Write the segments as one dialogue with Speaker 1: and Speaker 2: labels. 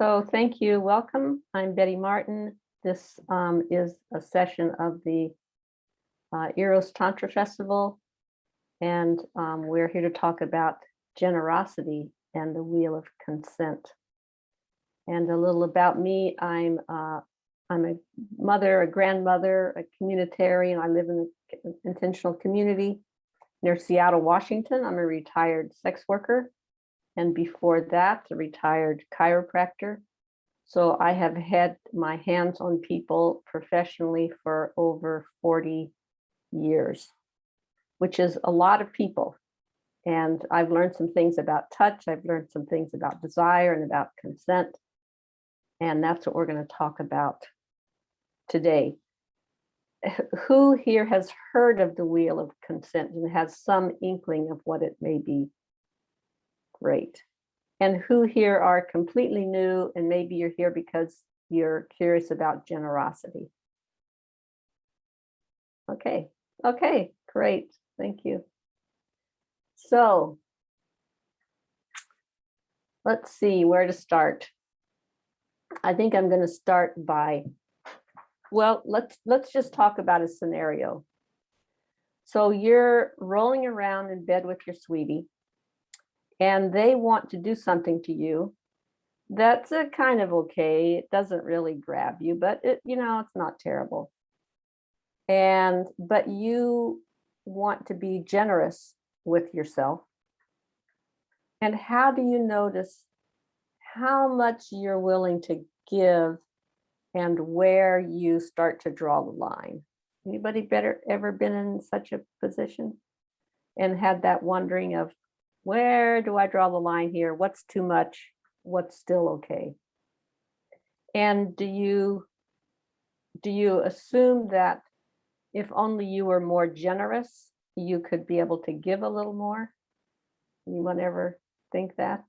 Speaker 1: So thank you. Welcome. I'm Betty Martin. This um, is a session of the uh, Eros Tantra Festival. And um, we're here to talk about generosity and the wheel of consent. And a little about me, I'm uh, I'm a mother, a grandmother, a communitarian. I live in an intentional community near Seattle, Washington. I'm a retired sex worker. And before that, a retired chiropractor. So I have had my hands on people professionally for over 40 years, which is a lot of people. And I've learned some things about touch. I've learned some things about desire and about consent. And that's what we're going to talk about today. Who here has heard of the wheel of consent and has some inkling of what it may be? Great. And who here are completely new and maybe you're here because you're curious about generosity? Okay, okay, great, thank you. So let's see where to start. I think I'm going to start by, well, let's let's just talk about a scenario. So you're rolling around in bed with your sweetie and they want to do something to you, that's a kind of okay. It doesn't really grab you, but it, you know, it's not terrible. And, but you want to be generous with yourself. And how do you notice how much you're willing to give and where you start to draw the line? Anybody better ever been in such a position and had that wondering of where do I draw the line here? What's too much? What's still okay? And do you do you assume that if only you were more generous, you could be able to give a little more? Anyone ever think that?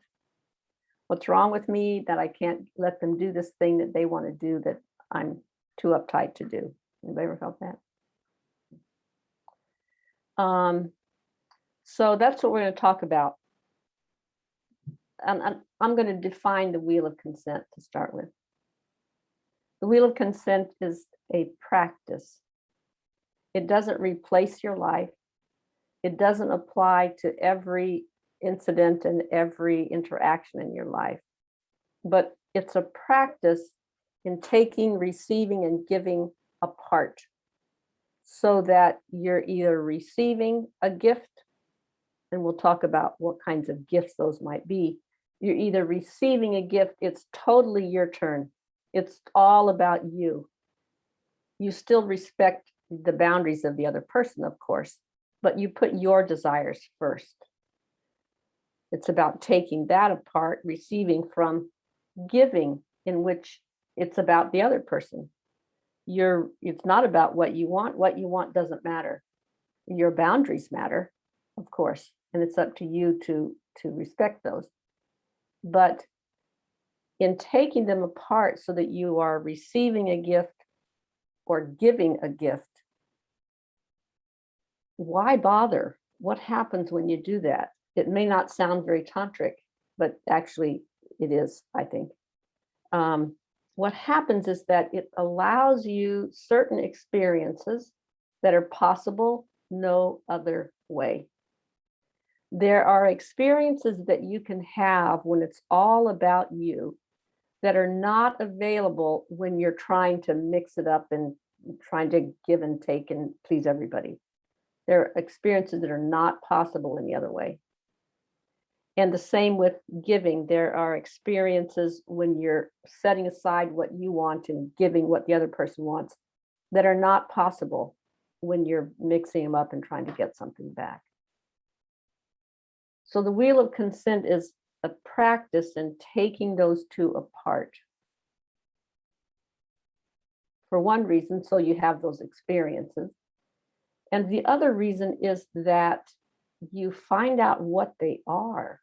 Speaker 1: What's wrong with me that I can't let them do this thing that they want to do that I'm too uptight to do? Anybody ever felt that? Um, so that's what we're going to talk about. And I'm, I'm going to define the wheel of consent to start with. The wheel of consent is a practice. It doesn't replace your life. It doesn't apply to every incident and every interaction in your life. But it's a practice in taking, receiving, and giving apart so that you're either receiving a gift and we'll talk about what kinds of gifts those might be. You're either receiving a gift, it's totally your turn. It's all about you. You still respect the boundaries of the other person, of course, but you put your desires first. It's about taking that apart, receiving from giving in which it's about the other person. You're, it's not about what you want. What you want doesn't matter. Your boundaries matter, of course and it's up to you to to respect those but in taking them apart so that you are receiving a gift or giving a gift why bother? What happens when you do that? It may not sound very tantric but actually it is i think. Um, what happens is that it allows you certain experiences that are possible no other way there are experiences that you can have when it's all about you that are not available when you're trying to mix it up and trying to give and take and please everybody. There are experiences that are not possible any other way. And the same with giving. There are experiences when you're setting aside what you want and giving what the other person wants that are not possible when you're mixing them up and trying to get something back. So the wheel of consent is a practice in taking those two apart. For one reason, so you have those experiences. And the other reason is that you find out what they are.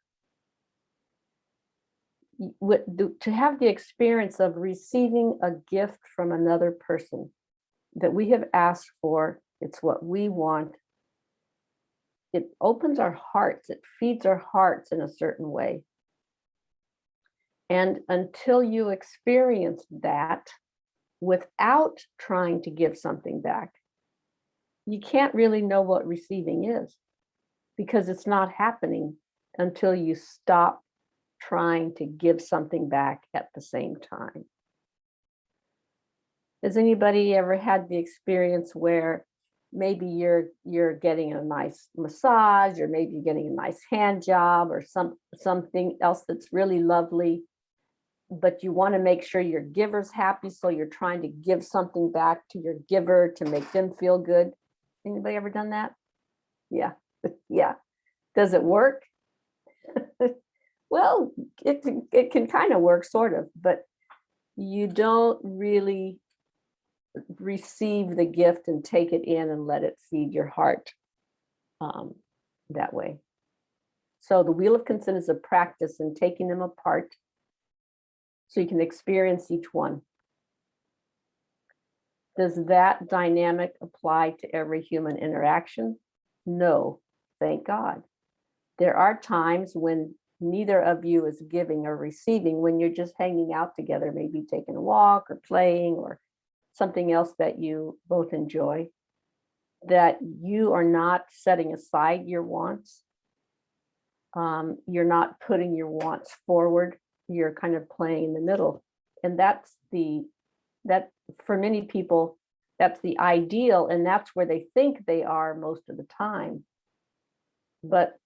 Speaker 1: To have the experience of receiving a gift from another person that we have asked for, it's what we want, it opens our hearts, it feeds our hearts in a certain way. And until you experience that without trying to give something back, you can't really know what receiving is because it's not happening until you stop trying to give something back at the same time. Has anybody ever had the experience where maybe you're you're getting a nice massage or maybe you're getting a nice hand job or some something else that's really lovely but you want to make sure your giver's happy so you're trying to give something back to your giver to make them feel good. Anybody ever done that? Yeah yeah. Does it work? Well it it can kind of work sort of but you don't really receive the gift and take it in and let it feed your heart um, that way. So the wheel of consent is a practice in taking them apart so you can experience each one. Does that dynamic apply to every human interaction? No, thank God. There are times when neither of you is giving or receiving, when you're just hanging out together, maybe taking a walk or playing or something else that you both enjoy, that you are not setting aside your wants. Um, you're not putting your wants forward. You're kind of playing in the middle. And that's the, that for many people, that's the ideal and that's where they think they are most of the time. But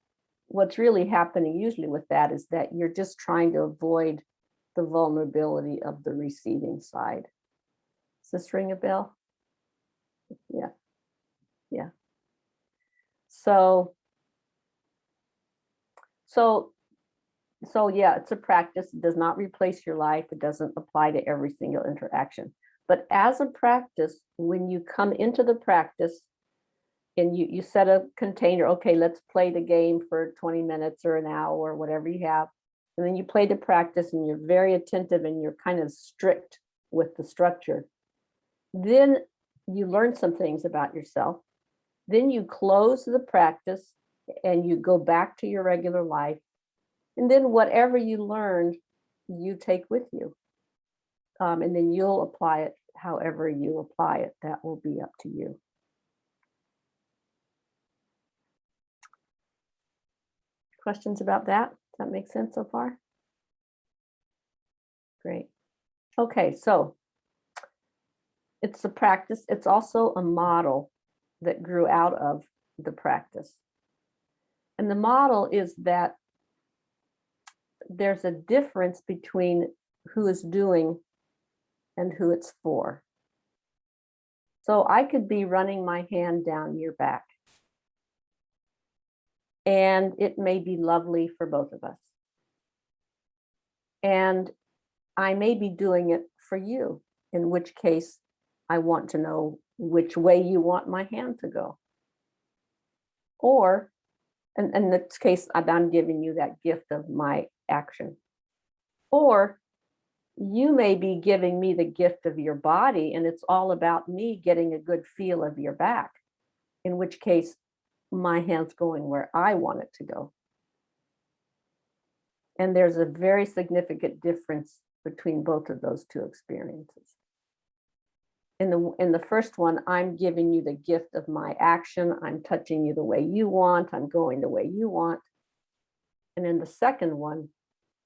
Speaker 1: what's really happening usually with that is that you're just trying to avoid the vulnerability of the receiving side. Does this ring a bell? Yeah, yeah. So, so, so yeah, it's a practice. It does not replace your life. It doesn't apply to every single interaction. But as a practice, when you come into the practice and you, you set a container, okay, let's play the game for 20 minutes or an hour or whatever you have. And then you play the practice and you're very attentive and you're kind of strict with the structure then you learn some things about yourself. Then you close the practice and you go back to your regular life. And then whatever you learned, you take with you. Um, and then you'll apply it however you apply it. That will be up to you. Questions about that? Does that make sense so far? Great. Okay, so it's a practice. It's also a model that grew out of the practice. And the model is that there's a difference between who is doing and who it's for. So I could be running my hand down your back. And it may be lovely for both of us. And I may be doing it for you, in which case I want to know which way you want my hand to go. Or, and in this case, I'm giving you that gift of my action. Or you may be giving me the gift of your body and it's all about me getting a good feel of your back, in which case my hand's going where I want it to go. And there's a very significant difference between both of those two experiences in the in the first one, I'm giving you the gift of my action. I'm touching you the way you want. I'm going the way you want. And in the second one,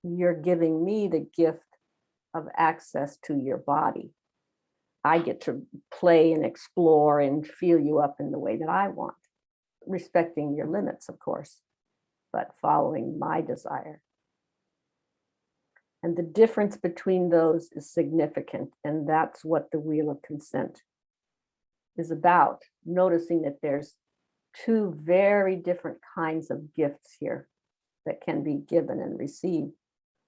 Speaker 1: you're giving me the gift of access to your body. I get to play and explore and feel you up in the way that I want, respecting your limits, of course, but following my desire. And the difference between those is significant. And that's what the wheel of consent is about. Noticing that there's two very different kinds of gifts here that can be given and received.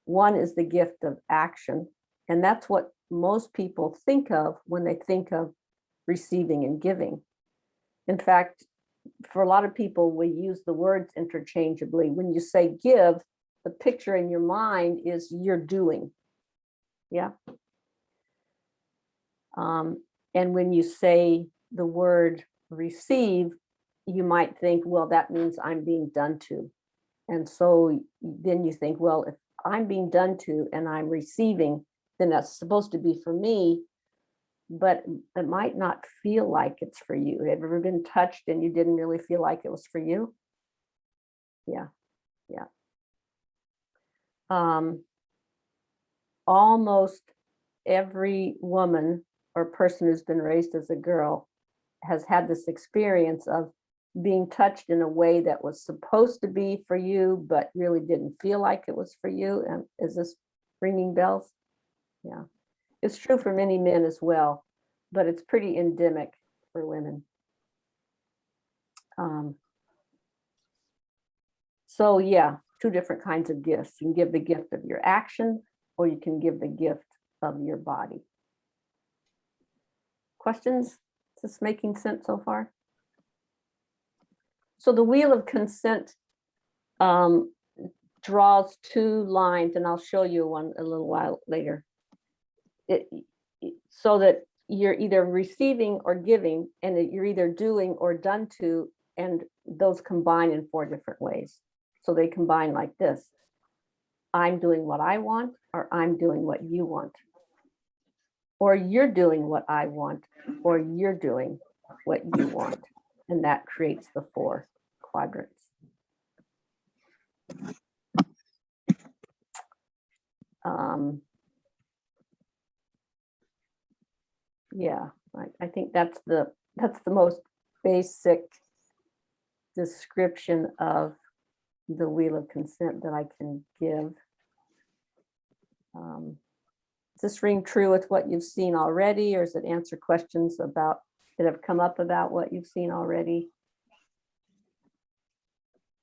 Speaker 1: One is the gift of action. And that's what most people think of when they think of receiving and giving. In fact, for a lot of people, we use the words interchangeably. When you say give, the picture in your mind is you're doing. Yeah. Um, and when you say the word receive, you might think, well, that means I'm being done to. And so then you think, well, if I'm being done to and I'm receiving, then that's supposed to be for me. But it might not feel like it's for you. Have you ever been touched and you didn't really feel like it was for you? Yeah, yeah. Um, almost every woman or person who's been raised as a girl has had this experience of being touched in a way that was supposed to be for you, but really didn't feel like it was for you. And is this ringing bells? Yeah, it's true for many men as well, but it's pretty endemic for women. Um, so yeah, two different kinds of gifts. You can give the gift of your action or you can give the gift of your body. Questions? Is this making sense so far? So the wheel of consent um, draws two lines, and I'll show you one a little while later. It, so that you're either receiving or giving, and that you're either doing or done to, and those combine in four different ways. So they combine like this. I'm doing what I want, or I'm doing what you want. Or you're doing what I want, or you're doing what you want. And that creates the four quadrants. Um, yeah, I, I think that's the, that's the most basic description of the wheel of consent that I can give. Um, Does this ring true with what you've seen already, or does it answer questions about, that have come up about what you've seen already?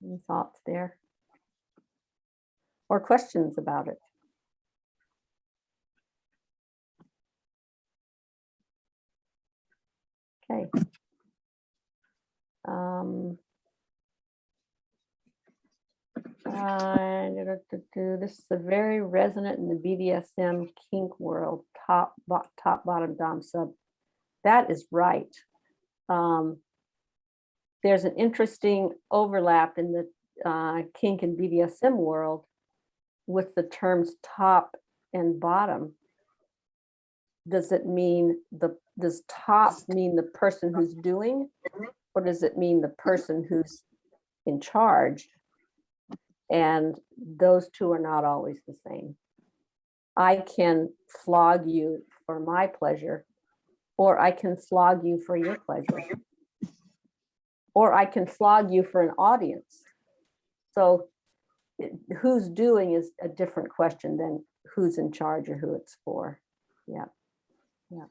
Speaker 1: Any thoughts there? Or questions about it? Okay. Um, uh, This is a very resonant in the BDSM kink world, top, bo- top, bottom, dom, sub. That is right. Um, There's an interesting overlap in the uh, kink and BDSM world with the terms top and bottom. Does it mean the, does top mean the person who's doing? Or does it mean the person who's in charge? And those two are not always the same. I can flog you for my pleasure, or I can flog you for your pleasure. Or I can flog you for an audience. So who's doing is a different question than who's in charge or who it's for. Yeah, yeah.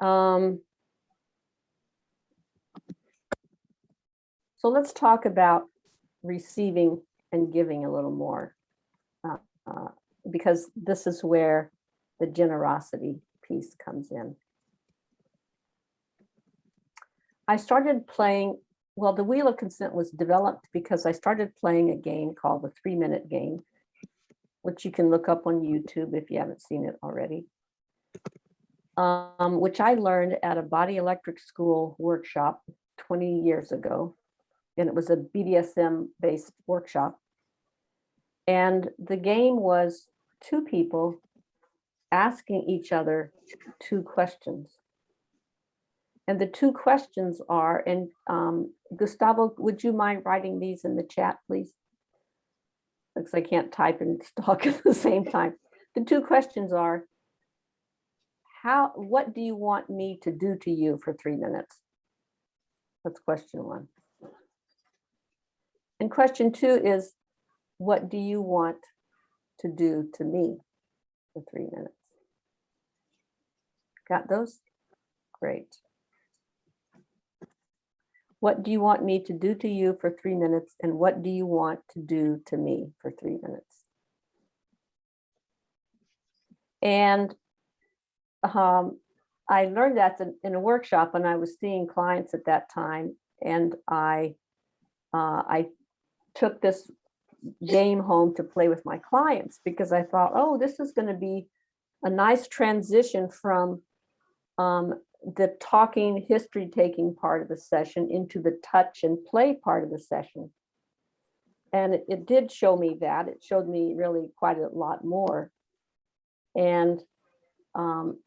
Speaker 1: Um, So let's talk about receiving and giving a little more. uh, uh, Because this is where the generosity piece comes in. I started playing, well, the Wheel of Consent was developed because I started playing a game called the Three Minute Game, which you can look up on YouTube if you haven't seen it already. Um, which I learned at a body electric school workshop 20 years ago and it was a BDSM based workshop. And the game was two people asking each other two questions. And the two questions are, and um, Gustavo, would you mind writing these in the chat, please? Like I can't type and talk at the same time. The two questions are, how, what do you want me to do to you for three minutes? That's question one. And question two is, what do you want to do to me for three minutes? Got those? Great. What do you want me to do to you for three minutes? And what do you want to do to me for three minutes? And um, I learned that in- a workshop when I was seeing clients at that time. And I, uh, I took this game home to play with my clients because I thought, oh, this is going to be a nice transition from um, the talking, history taking part of the session into the touch and play part of the session. And it, it did show me that. It showed me really quite a lot more. And, um,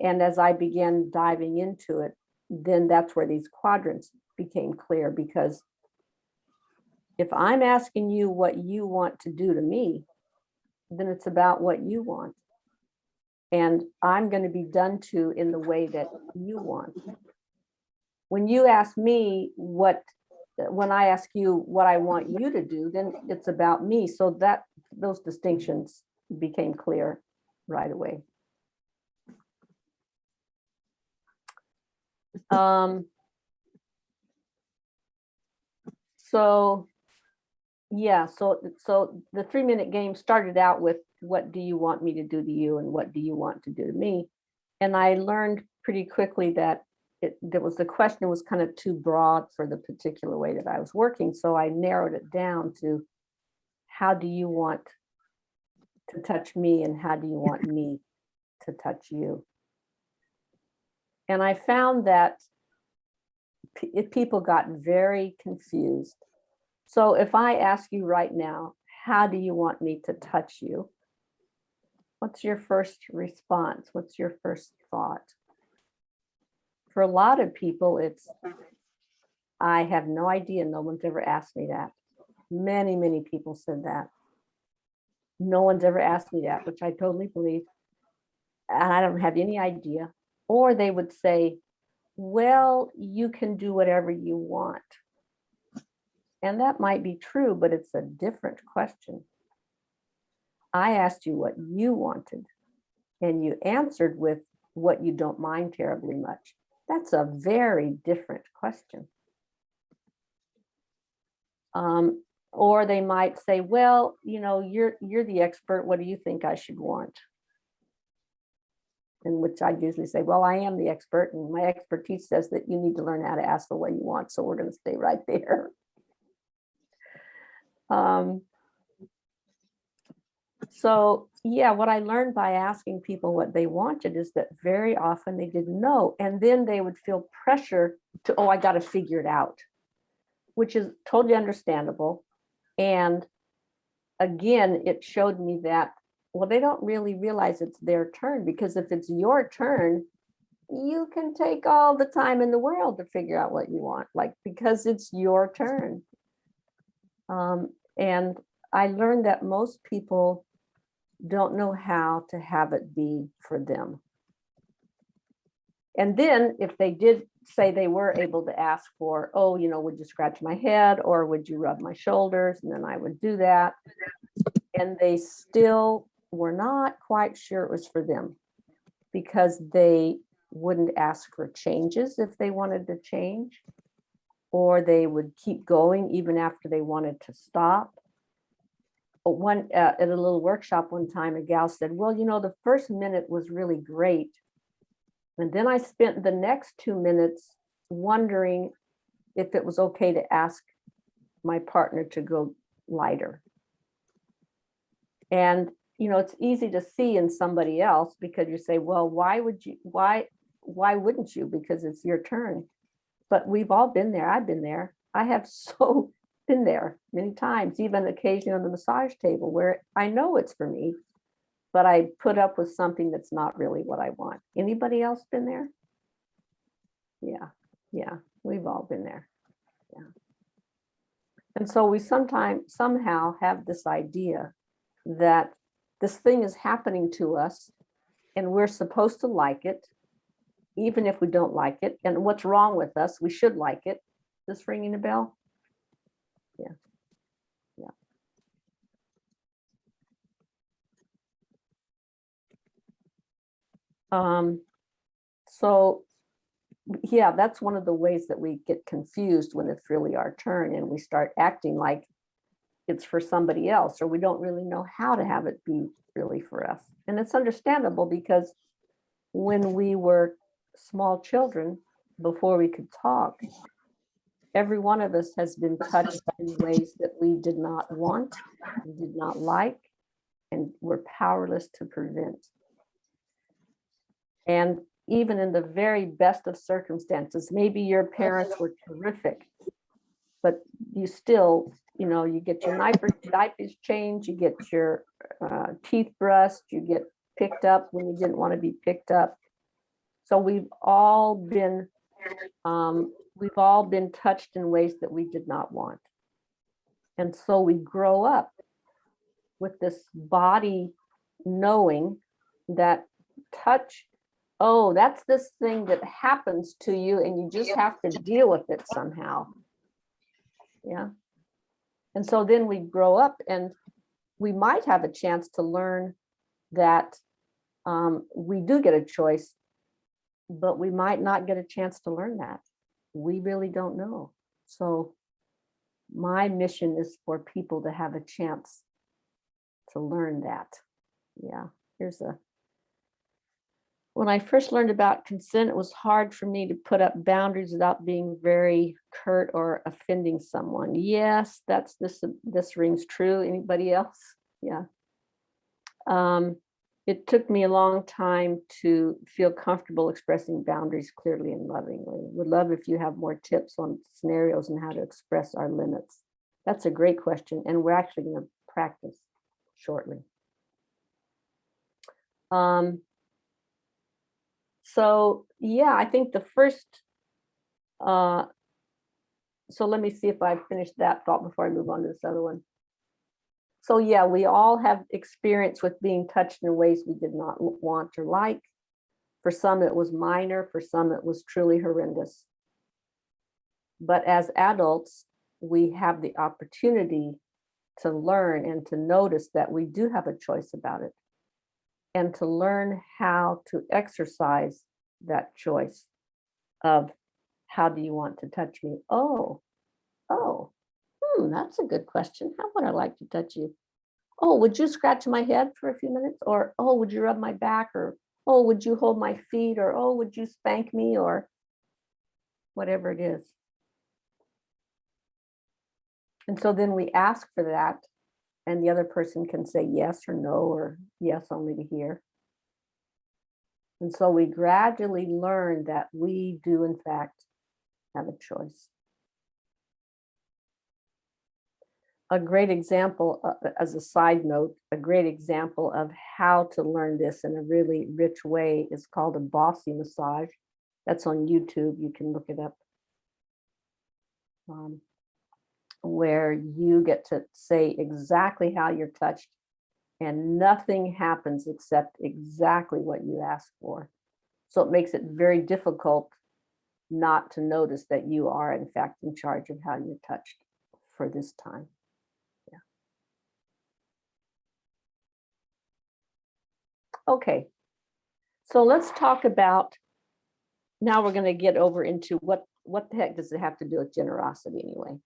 Speaker 1: and as I began diving into it, then that's where these quadrants became clear because if I'm asking you what you want to do to me, then it's about what you want. And I'm going to be done to in the way that you want. When you ask me what, when I ask you what I want you to do, then it's about me. So that, those distinctions became clear right away. Um, so, yeah, so, so the three minute game started out with what do you want me to do to you and what do you want to do to me? And I learned pretty quickly that it, there was the question was kind of too broad for the particular way that I was working. So I narrowed it down to how do you want to touch me and how do you want me to touch you? And I found that people got very confused. So if I ask you right now, how do you want me to touch you? What's your first response? What's your first thought? For a lot of people, it's, I have no idea. No one's ever asked me that. Many, many people said that. No one's ever asked me that, which I totally believe. And I don't have any idea. Or they would say, well, you can do whatever you want. And that might be true, but it's a different question. I asked you what you wanted, and you answered with what you don't mind terribly much. That's a very different question. Um, or they might say, well, you know, you're you're the expert. What do you think I should want? In which I usually say, well, I am the expert and my expertise says that you need to learn how to ask for what you want. So we're going to stay right there. Um, so yeah, what I learned by asking people what they wanted is that very often they didn't know. And then they would feel pressure to, oh, I got to figure it out, which is totally understandable. And again, it showed me that, well, they don't really realize it's their turn because if it's your turn, you can take all the time in the world to figure out what you want, like because it's your turn. Um, and I learned that most people don't know how to have it be for them. And then if they did say they were able to ask for, oh, you know, would you scratch my head or would you rub my shoulders? And then I would do that. And they still were not quite sure it was for them because they wouldn't ask for changes if they wanted to change, or they would keep going even after they wanted to stop. But one, uh, at a little workshop one time, a gal said, well, you know, the first minute was really great. And then I spent the next two minutes wondering if it was okay to ask my partner to go lighter. And, you know, it's easy to see in somebody else because you say, well, why would you, why, why wouldn't you? Because it's your turn. But we've all been there. I've been there. I have so been there many times, even occasionally on the massage table where I know it's for me, but I put up with something that's not really what I want. Anybody else been there? Yeah, yeah, we've all been there. Yeah. And so we sometimes somehow have this idea that this thing is happening to us and we're supposed to like it, even if we don't like it. And what's wrong with us? We should like it. Is this ringing a bell? Yeah. Yeah. Um, so yeah, that's one of the ways that we get confused when it's really our turn and we start acting like it's for somebody else, or we don't really know how to have it be really for us. And it's understandable because when we were small children, before we could talk, every one of us has been touched in ways that we did not want, did not like, and were powerless to prevent. And even in the very best of circumstances, maybe your parents were terrific, but you still, you know, you get your diaper- diapers changed, you get your uh, teeth brushed, you get picked up when you didn't want to be picked up. So we've all been, um, we've all been touched in ways that we did not want. And so we grow up with this body knowing that touch, oh, that's this thing that happens to you and you just have to deal with it somehow. Yeah. And so then we grow up and we might have a chance to learn that um, we do get a choice, but we might not get a chance to learn that. We really don't know. So my mission is for people to have a chance to learn that. Yeah, here's a. When I first learned about consent, it was hard for me to put up boundaries without being very curt or offending someone. Yes, that's this, this rings true. Anybody else? Yeah. Um, it took me a long time to feel comfortable expressing boundaries clearly and lovingly. Would love if you have more tips on scenarios and how to express our limits. That's a great question, and we're actually going to practice shortly. Um, so yeah, I think the first, uh, so let me see if I finished that thought before I move on to this other one. So yeah, we all have experience with being touched in ways we did not want or like. For some, it was minor. For some, it was truly horrendous. But as adults, we have the opportunity to learn and to notice that we do have a choice about it and to learn how to exercise that choice of how do you want to touch me? Oh, oh, hmm, that's a good question. How would I like to touch you? Oh, would you scratch my head for a few minutes? Or, oh, would you rub my back? Or, oh, would you hold my feet? Or, oh, would you spank me? Or whatever it is. And so then we ask for that and the other person can say yes or no, or yes only to here. And so we gradually learn that we do in fact have a choice. A great example, uh, as a side note, a great example of how to learn this in a really rich way is called a bossy massage. That's on YouTube, you can look it up. Um, where you get to say exactly how you're touched and nothing happens except exactly what you ask for. So it makes it very difficult not to notice that you are in fact in charge of how you're touched for this time. Okay, so let's talk about, now we're gonna get over into what, what the heck does it have to do with generosity anyway?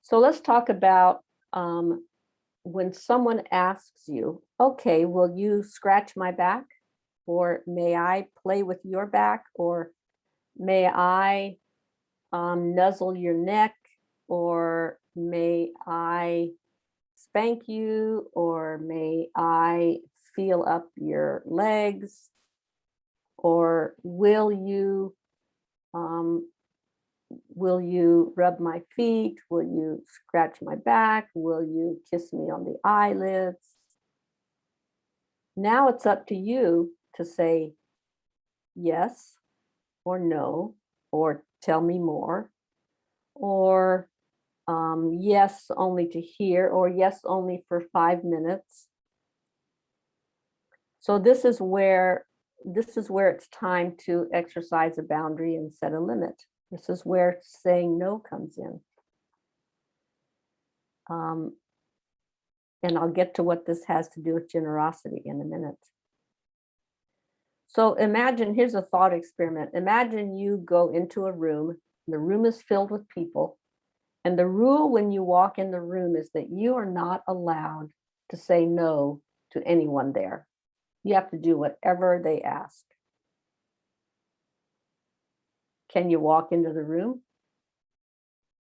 Speaker 1: So let's talk about um, when someone asks you, okay, will you scratch my back? Or may I play with your back? Or may I um, nuzzle your neck? Or may I spank you? Or may I feel up your legs? Or will you um, will you rub my feet? Will you scratch my back? Will you kiss me on the eyelids? Now it's up to you to say yes or no, or tell me more, or um, yes only to here, or yes only for five minutes. So this is where this is where it's time to exercise a boundary and set a limit. This is where saying no comes in. Um, and I'll get to what this has to do with generosity in a minute. So imagine, here's a thought experiment. Imagine you go into a room, the room is filled with people, and the rule when you walk in the room is that you are not allowed to say no to anyone there. You have to do whatever they ask. Can you walk into the room?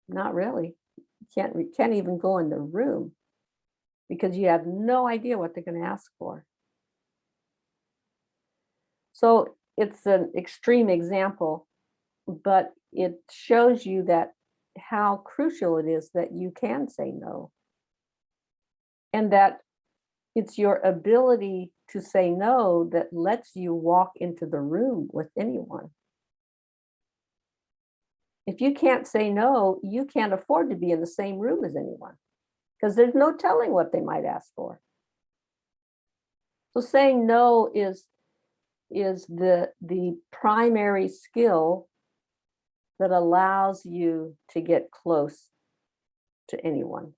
Speaker 1: Not really. You can't, you can't even go in the room because you have no idea what they're going to ask for. So it's an extreme example, but it shows you that how crucial it is that you can say no. And that it's your ability to say no that lets you walk into the room with anyone. If you can't say no, you can't afford to be in the same room as anyone because there's no telling what they might ask for. So saying no is, is the, the primary skill that allows you to get close to anyone.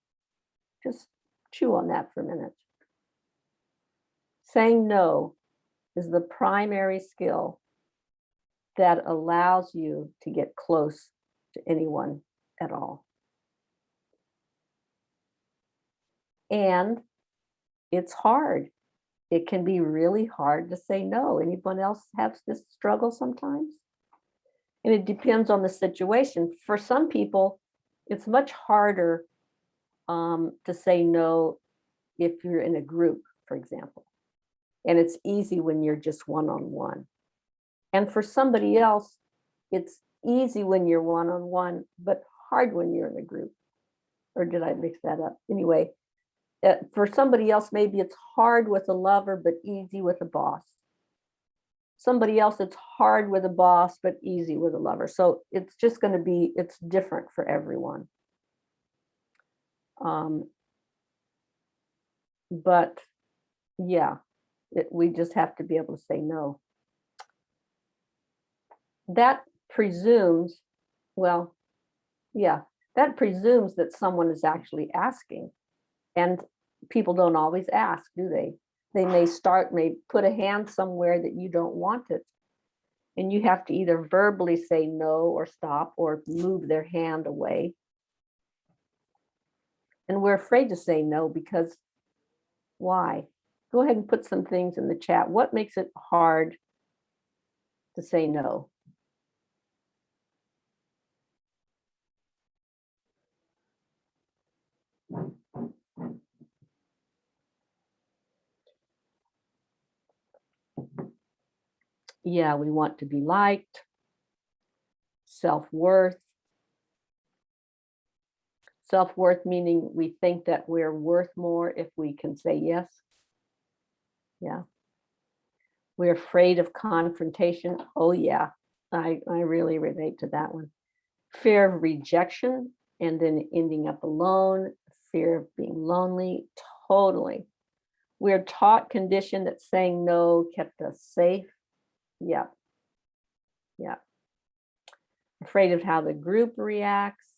Speaker 1: Just chew on that for a minute. Saying no is the primary skill that allows you to get close to anyone at all. And it's hard. It can be really hard to say no. Anyone else have this struggle sometimes? And it depends on the situation. For some people, it's much harder um, to say no if you're in a group, for example. And it's easy when you're just one-on-one. -on -one. And for somebody else, it's easy when you're one-on-one, -on -one, but hard when you're in a group. Or did I mix that up? Anyway, uh, for somebody else, maybe it's hard with a lover, but easy with a boss. Somebody else, it's hard with a boss, but easy with a lover. So it's just going to be, it's different for everyone. Um, but yeah, it, we just have to be able to say no. That presumes, well, yeah, that presumes that someone is actually asking and people don't always ask, do they? They may start, may put a hand somewhere that you don't want it. And you have to either verbally say no or stop or move their hand away. And we're afraid to say no because why? Go ahead and put some things in the chat. What makes it hard to say no? Yeah, we want to be liked, self-worth. Self-worth meaning we think that we're worth more if we can say yes. Yeah. We're afraid of confrontation. Oh yeah, I, I really relate to that one. Fear of rejection and then ending up alone, fear of being lonely, totally. We're taught conditioned that saying no kept us safe yeah. Yeah. Afraid of how the group reacts.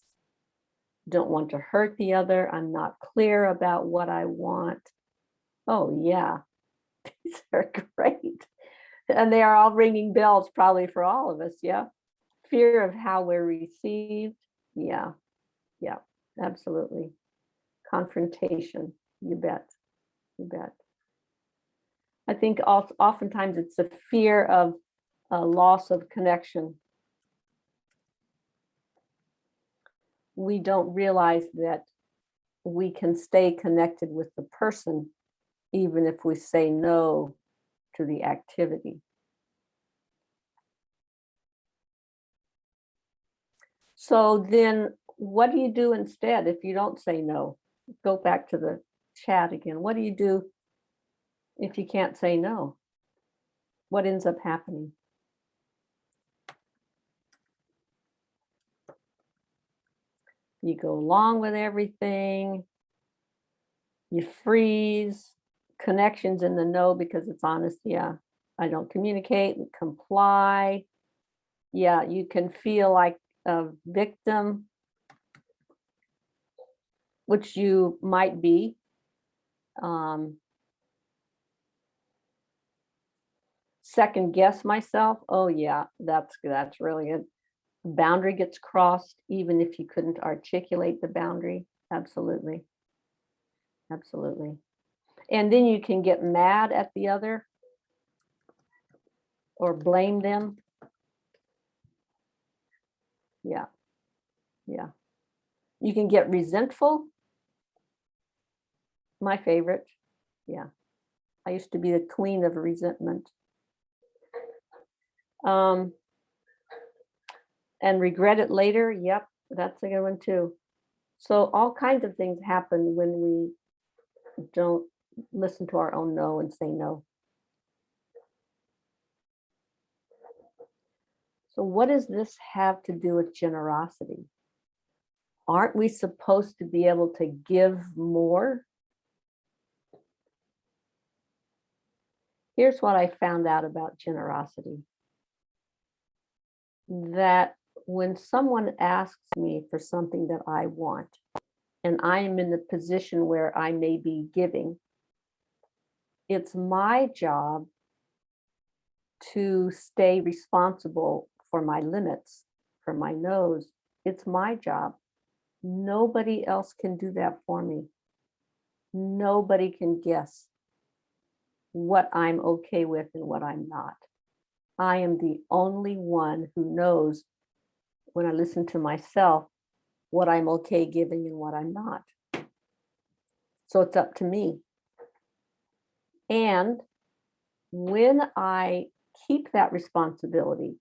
Speaker 1: Don't want to hurt the other. I'm not clear about what I want. Oh, yeah. These are great. And they are all ringing bells probably for all of us. Yeah. Fear of how we're received. Yeah. Yeah, absolutely. Confrontation. You bet. You bet. I think oftentimes it's a fear of a loss of connection. We don't realize that we can stay connected with the person even if we say no to the activity. So then what do you do instead if you don't say no? Go back to the chat again. What do you do if you can't say no? What ends up happening? You go along with everything. You freeze connections in the no because it's honest. Yeah, I don't communicate and comply. Yeah, you can feel like a victim, which you might be. Um, second guess myself. Oh yeah, that's that's really good. Boundary gets crossed even if you couldn't articulate the boundary. Absolutely. Absolutely. And then you can get mad at the other or blame them. Yeah. Yeah. You can get resentful. My favorite. Yeah. I used to be the queen of resentment. Um, and regret it later. Yep, That's a good one too. So all kinds of things happen when we don't listen to our own no and say no. So what does this have to do with generosity? Aren't we supposed to be able to give more? Here's what I found out about generosity. That when someone asks me for something that I want, and I am in the position where I may be giving, it's my job to stay responsible for my limits, for my nose. It's my job. Nobody else can do that for me. Nobody can guess what I'm okay with and what I'm not. I am the only one who knows when I listen to myself, what I'm okay giving and what I'm not. So it's up to me. And when I keep that responsibility,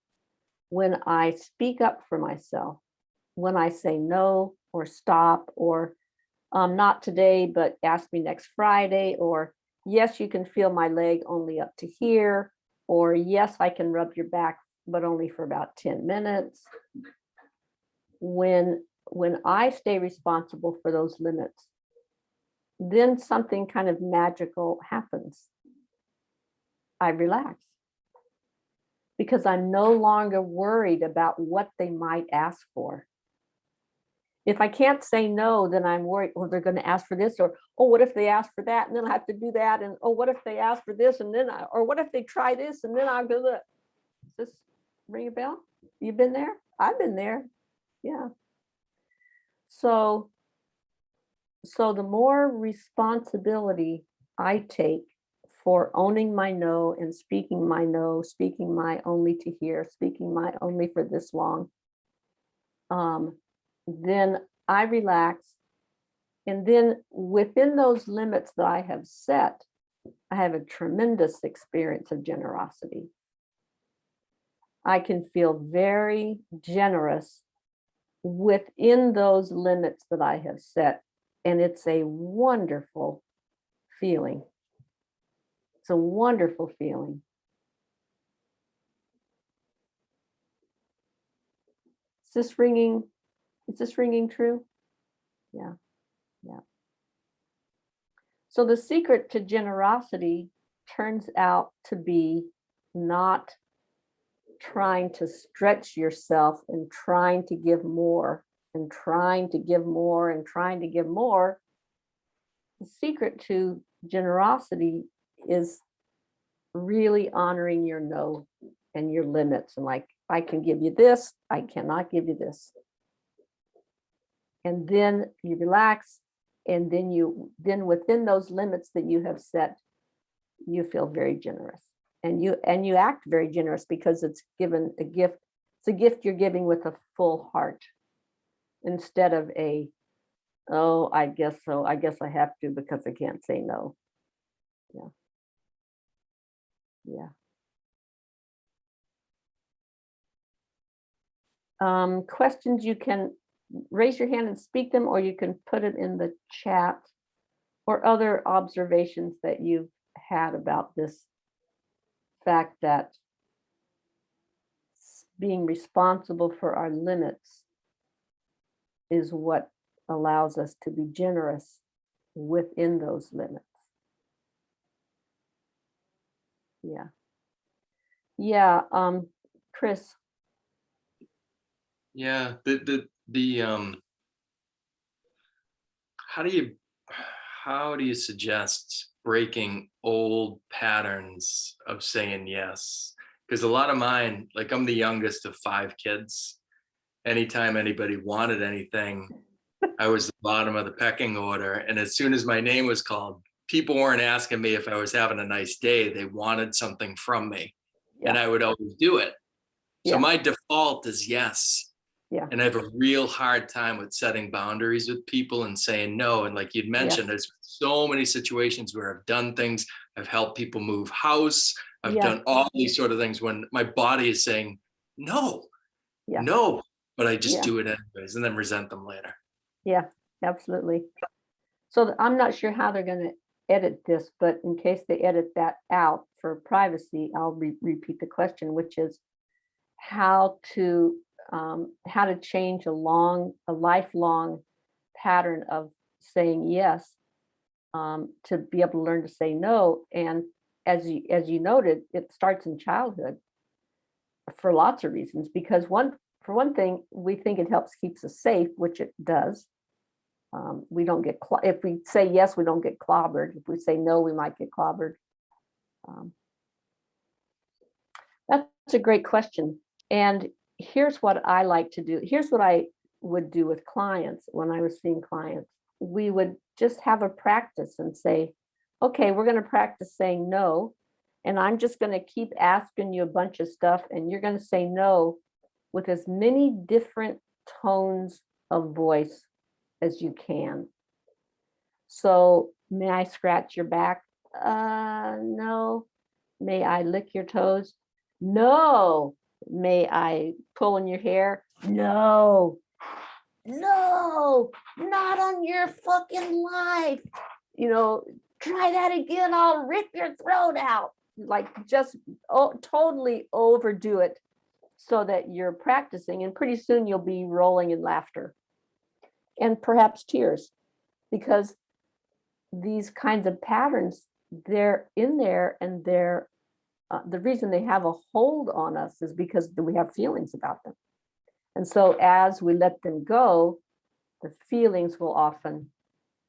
Speaker 1: when I speak up for myself, when I say no or stop or um, not today, but ask me next Friday, or yes, you can feel my leg only up to here, or yes, I can rub your back, but only for about 10 minutes. When, when I stay responsible for those limits, then something kind of magical happens. I relax because I'm no longer worried about what they might ask for. If I can't say no, then I'm worried, well, they're going to ask for this, or, oh, what if they ask for that, and then I have to do that, and oh, what if they ask for this, and then, I, or what if they try this, and then I'll go, look. Does this ring a bell? You've been there? I've been there. Yeah. So, so the more responsibility I take for owning my no and speaking my no, speaking my only to here, speaking my only for this long, um, then I relax. And then within those limits that I have set, I have a tremendous experience of generosity. I can feel very generous within those limits that I have set. And it's a wonderful feeling. It's a wonderful feeling. Is this ringing? Is this ringing true? Yeah, yeah. So the secret to generosity turns out to be not trying to stretch yourself and trying to give more and trying to give more and trying to give more. The secret to generosity is really honoring your no and your limits and like, I can give you this, I cannot give you this. And then you relax and then you, then within those limits that you have set, you feel very generous and you, and you act very generous because it's given a gift. It's a gift you're giving with a full heart instead of a, oh, I guess so. I guess I have to because I can't say no. Yeah. Yeah. Um, questions you can raise your hand and speak them, or you can put it in the chat or other observations that you've had about this fact that being responsible for our limits is what allows us to be generous within those limits. Yeah. Yeah, um, Chris,
Speaker 2: Yeah, the the the um how do you how do you suggest breaking old patterns of saying yes? Because a lot of mine, like I'm the youngest of five kids. Anytime anybody wanted anything, I was the bottom of the pecking order. And as soon as my name was called, people weren't asking me if I was having a nice day. They wanted something from me. And I would always do it. So
Speaker 1: Yeah.
Speaker 2: my default is yes.
Speaker 1: Yeah.
Speaker 2: And I have a real hard time with setting boundaries with people and saying no. And like you'd mentioned, there's so many situations where I've done things, I've helped people move house, I've
Speaker 1: Yeah.
Speaker 2: done all these sort of things when my body is saying, no,
Speaker 1: Yeah.
Speaker 2: no, but I just do it anyways and then resent them later.
Speaker 1: Yeah, absolutely. So I'm not sure how they're gonna edit this, but in case they edit that out for privacy, I'll re- repeat the question, which is how to, um, how to change a long, a lifelong pattern of saying yes um, to be able to learn to say no. And as you, as you noted, it starts in childhood for lots of reasons, because one, for one thing, we think it helps keeps us safe, which it does. Um, we don't get, if we say yes, we don't get clobbered. If we say no, we might get clobbered. Um, That's a great question. And here's what I like to do. Here's what I would do with clients when I was seeing clients. We would just have a practice and say, okay, we're going to practice saying no. And I'm just going to keep asking you a bunch of stuff and you're going to say no with as many different tones of voice as you can. So may I scratch your back? Uh, no. May I lick your toes? No. May I pull in your hair? No. No, not on your fucking life. You know, try that again. I'll rip your throat out. Like just oh, totally overdo it so that you're practicing and pretty soon you'll be rolling in laughter and perhaps tears because these kinds of patterns they're in there and they're uh, the reason they have a hold on us is because we have feelings about them. And so as we let them go the feelings will often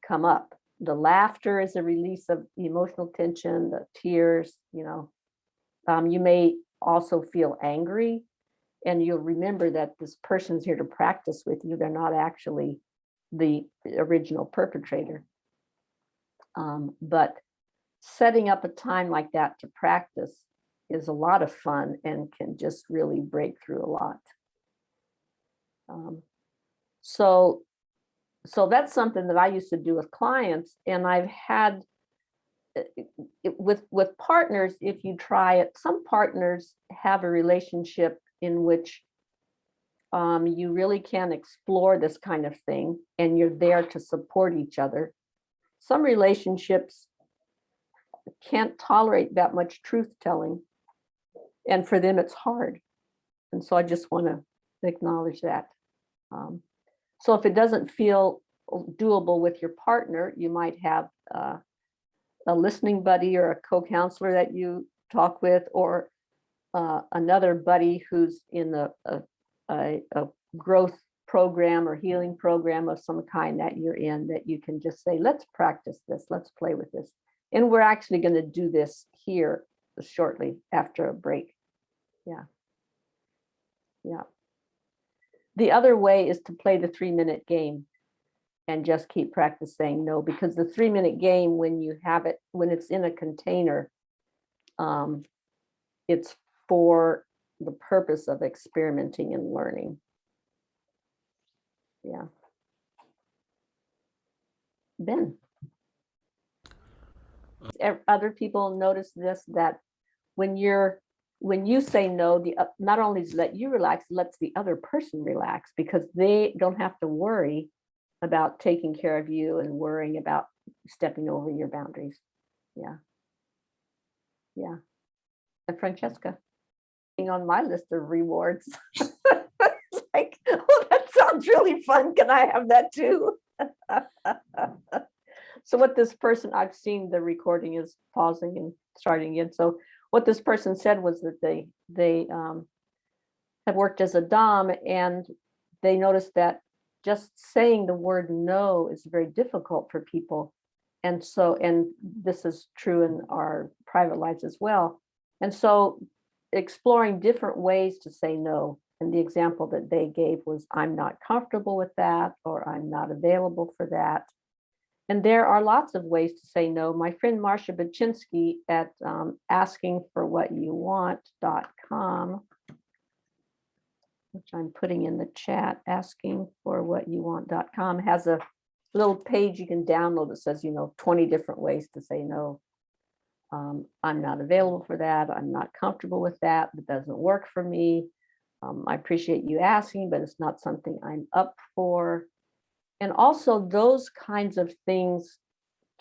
Speaker 1: come up. The laughter is a release of emotional tension the tears you know. Um, you may also feel angry and you'll remember that this person's here to practice with you. They're not actually the original perpetrator. Um, but setting up a time like that to practice is a lot of fun and can just really break through a lot. Um, so, so that's something that I used to do with clients and I've had uh, it- with, with partners, if you try it, some partners have a relationship in which um, you really can explore this kind of thing and you're there to support each other. Some relationships can't tolerate that much truth telling. And for them, it's hard. And so I just want to acknowledge that. Um, so if it doesn't feel doable with your partner, you might have uh, a listening buddy or a co-counselor that you talk with, or uh, another buddy who's in the a, a, a growth program or healing program of some kind that you're in that you can just say, let's practice this, let's play with this. And we're actually going to do this here shortly after a break. Yeah. Yeah. The other way is to play the three minute game and just keep practice saying no, because the three minute game, when you have it, when it's in a container, um, it's for the purpose of experimenting and learning. Yeah. Ben. Other people notice this, that when you're, when you say no, the, oth- not only does let you relax, lets the other person relax because they don't have to worry about taking care of you and worrying about stepping over your boundaries. Yeah. Yeah. And Francesca, being on my list of rewards. Like, oh, that sounds really fun. Can I have that too? So what this person, I've seen the recording is pausing and starting again. So what this person said was that they, they um, have worked as a Dom and they noticed that just saying the word no is very difficult for people. And so, and this is true in our private lives as well. And so exploring different ways to say no. And the example that they gave was, I'm not comfortable with that, or I'm not available for that. And there are lots of ways to say no. My friend Marcia Baczynski at um, askingforwhatyouwant.com, which I'm putting in the chat, askingforwhatyouwant.com has a little page you can download that says, you know, 20 different ways to say no. Um, I'm not available for that. I'm not comfortable with that. That doesn't work for me. um, I appreciate you asking, but it's not something I'm up for. And also those kinds of things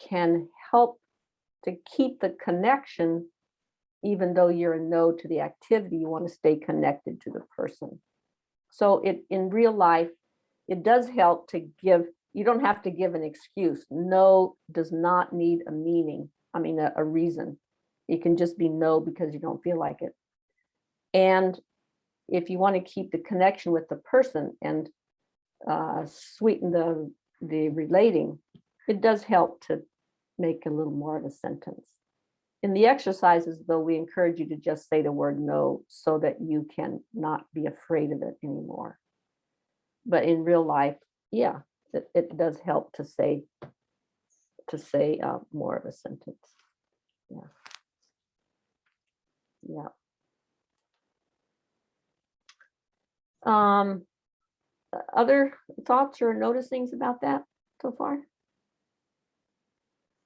Speaker 1: can help to keep the connection, even though you're a no to the activity, you want to stay connected to the person. So it, in real life, it does help to give, you don't have to give an excuse. No does not need a meaning, I mean, a, a reason. It can just be no because you don't feel like it. And if you want to keep the connection with the person and uh, sweeten the, the relating, it does help to make a little more of a sentence. In the exercises, though, we encourage you to just say the word no so that you can not be afraid of it anymore. But in real life, yeah, it, it does help to say to say uh, more of a sentence. Yeah. Yeah. Um, other thoughts or noticings about that so far?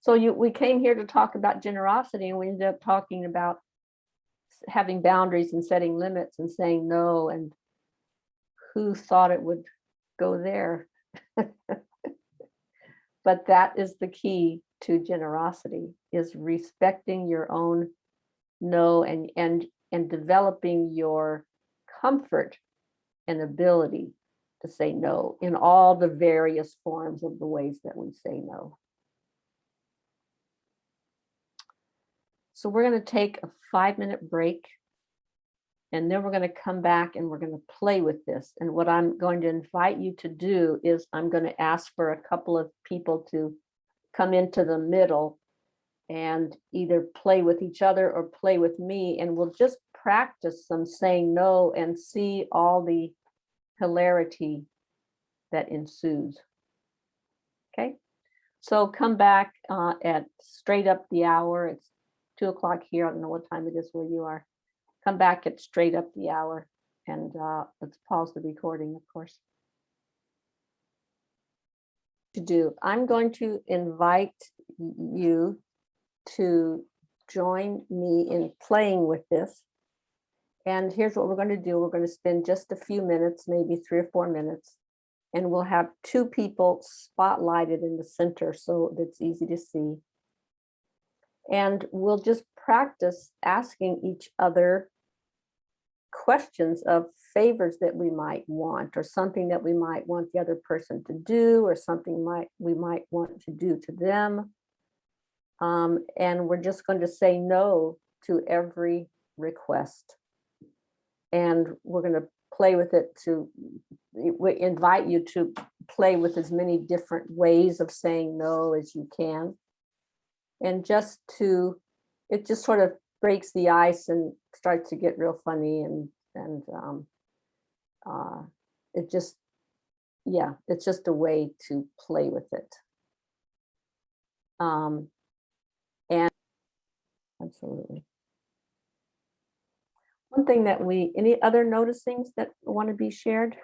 Speaker 1: So you, we came here to talk about generosity and we ended up talking about having boundaries and setting limits and saying no and who thought it would go there? But that is the key to generosity is respecting your own no and and and developing your comfort and ability to say no in all the various forms of the ways that we say no. So we're going to take a five minute break. And then we're going to come back and we're going to play with this. And what I'm going to invite you to do is I'm going to ask for a couple of people to come into the middle and either play with each other or play with me. And we'll just practice some saying no and see all the hilarity that ensues. Okay, so come back uh, at straight up the hour. It's two o'clock here. I don't know what time it is where you are. Come back at straight up the hour and uh, let's pause the recording, of course. To do, I'm going to invite you to join me in playing with this. And here's what we're going to do. We're going to spend just a few minutes, maybe three or four minutes. And we'll have two people spotlighted in the center so that's easy to see. And we'll just practice asking each other questions of favors that we might want or something that we might want the other person to do or something might we might want to do to them. Um, and we're just going to say no to every request. And we're going to play with it to we invite you to play with as many different ways of saying no as you can. And just to, it just sort of breaks the ice and starts to get real funny and, and um, uh, it just, yeah, it's just a way to play with it. Um, and absolutely. One thing that we, any other noticings that want to be shared?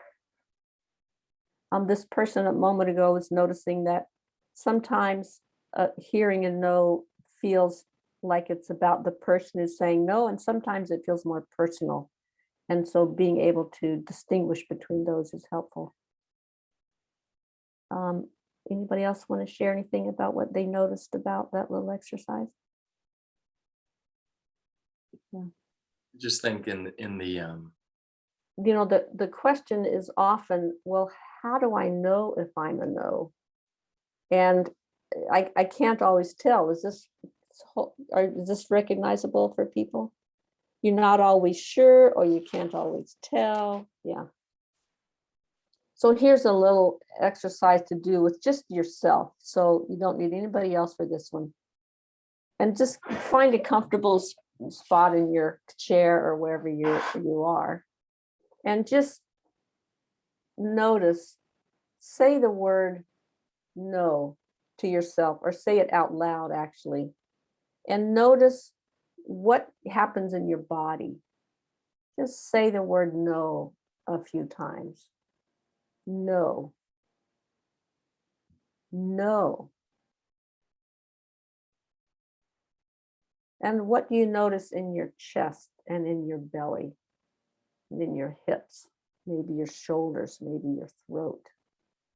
Speaker 1: Um, this person a moment ago was noticing that sometimes uh, hearing a no feels like it's about the person who's saying no, and sometimes it feels more personal. And so being able to distinguish between those is helpful. Um, anybody else want to share anything about what they noticed about that little exercise?
Speaker 2: Just think in, in the, um,
Speaker 1: you know, the, the question is often, well, how do I know if I'm a no? And I, I can't always tell, is this, is this recognizable for people? You're not always sure, or you can't always tell, yeah. So here's a little exercise to do with just yourself, so you don't need anybody else for this one. And just find a comfortable spot in your chair or wherever you, you are. And just notice, say the word no to yourself or say it out loud actually. And notice what happens in your body. Just say the word no a few times. No. No. And what do you notice in your chest and in your belly? and in your hips, maybe your shoulders, maybe your throat,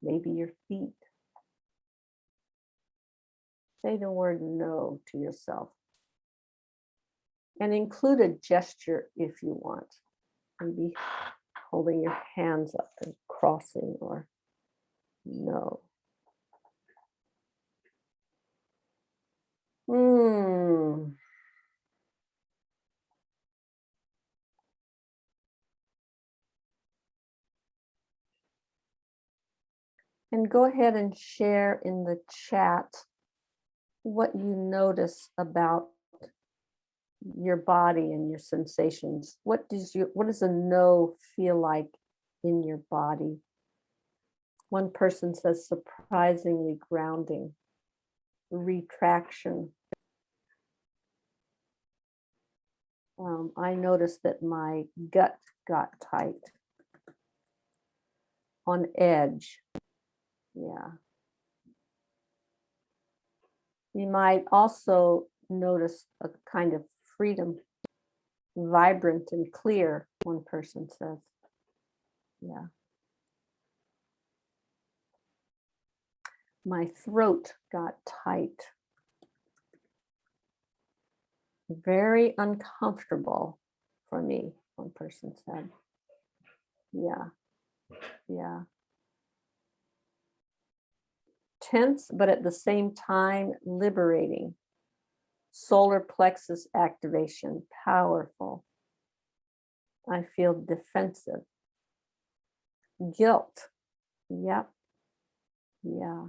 Speaker 1: maybe your feet. Say the word no to yourself. And include a gesture if you want. Maybe holding your hands up and crossing or no. Hmm. And go ahead and share in the chat what you notice about your body and your sensations. What does you what does a no feel like in your body? One person says surprisingly grounding, retraction. Um, I noticed that my gut got tight, on edge. Yeah. You might also notice a kind of freedom, vibrant and clear, one person says. Yeah. My throat got tight. Very uncomfortable for me, one person said. Yeah, yeah. Tense, but at the same time liberating. Solar plexus activation, powerful. I feel defensive. Guilt. Yep. Yeah.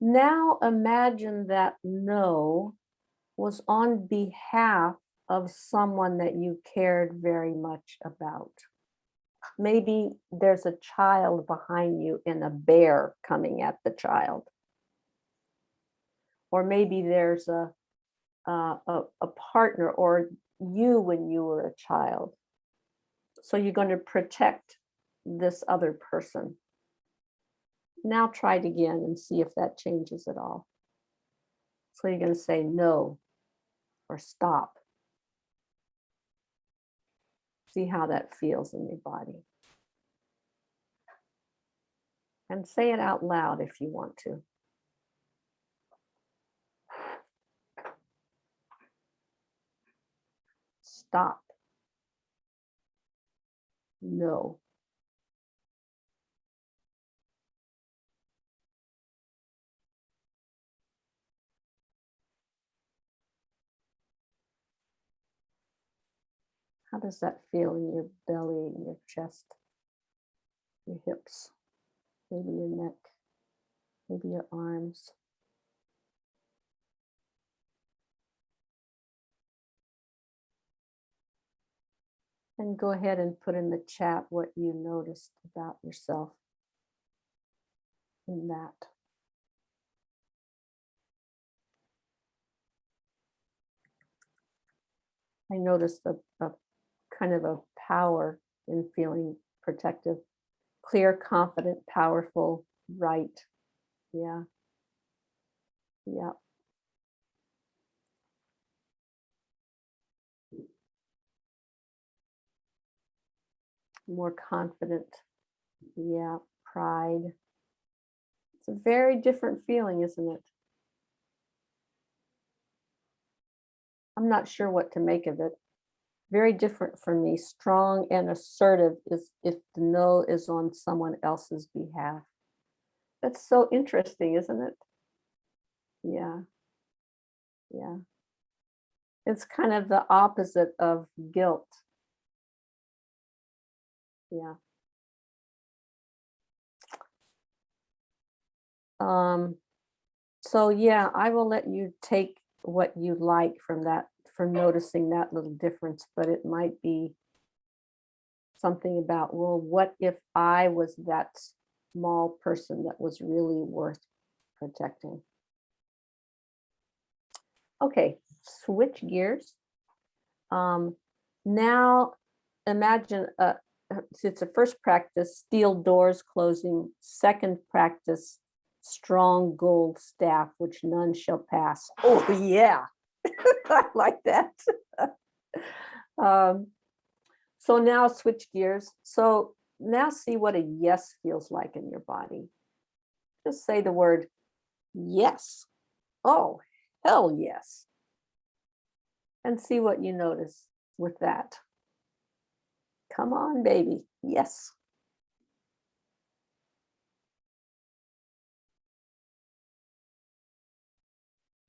Speaker 1: Now imagine that no was on behalf of someone that you cared very much about. Maybe there's a child behind you and a bear coming at the child. Or maybe there's a, uh, a, a partner or you when you were a child. So you're going to protect this other person. Now try it again and see if that changes at all. So you're going to say no or stop. See how that feels in your body. And say it out loud if you want to. Stop. No. How does that feel in your belly, in your chest, your hips, maybe your neck, maybe your arms? And go ahead and put in the chat what you noticed about yourself in that. I noticed a, a kind of a power in feeling protective, clear, confident, powerful, right. Yeah. Yeah. More confident. Yeah. Pride. It's a very different feeling, isn't it? I'm not sure what to make of it very different for me. Strong and assertive is if the no is on someone else's behalf. That's so interesting, isn't it? Yeah. Yeah. It's kind of the opposite of guilt. Yeah. Um, so yeah, I will let you take what you like from that for noticing that little difference, but it might be something about, well, what if I was that small person that was really worth protecting? Okay, switch gears. Um, now imagine uh, it's a first practice, steel doors closing, second practice, strong gold staff, which none shall pass. Oh yeah, I like that. Um, So now switch gears. So now see what a yes feels like in your body. Just say the word yes. Oh, hell yes. And see what you notice with that. Come on, baby. Yes.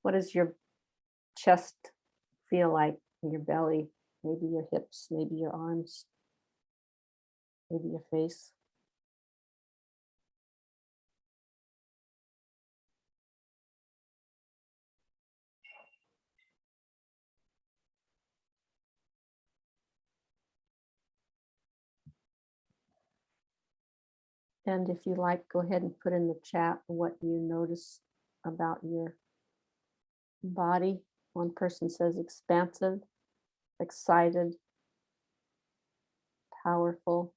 Speaker 1: What does your chest feel like your belly? Maybe your hips, maybe your arms, maybe your face. And if you like, go ahead and put in the chat what you notice about your body. One person says expansive, excited, powerful,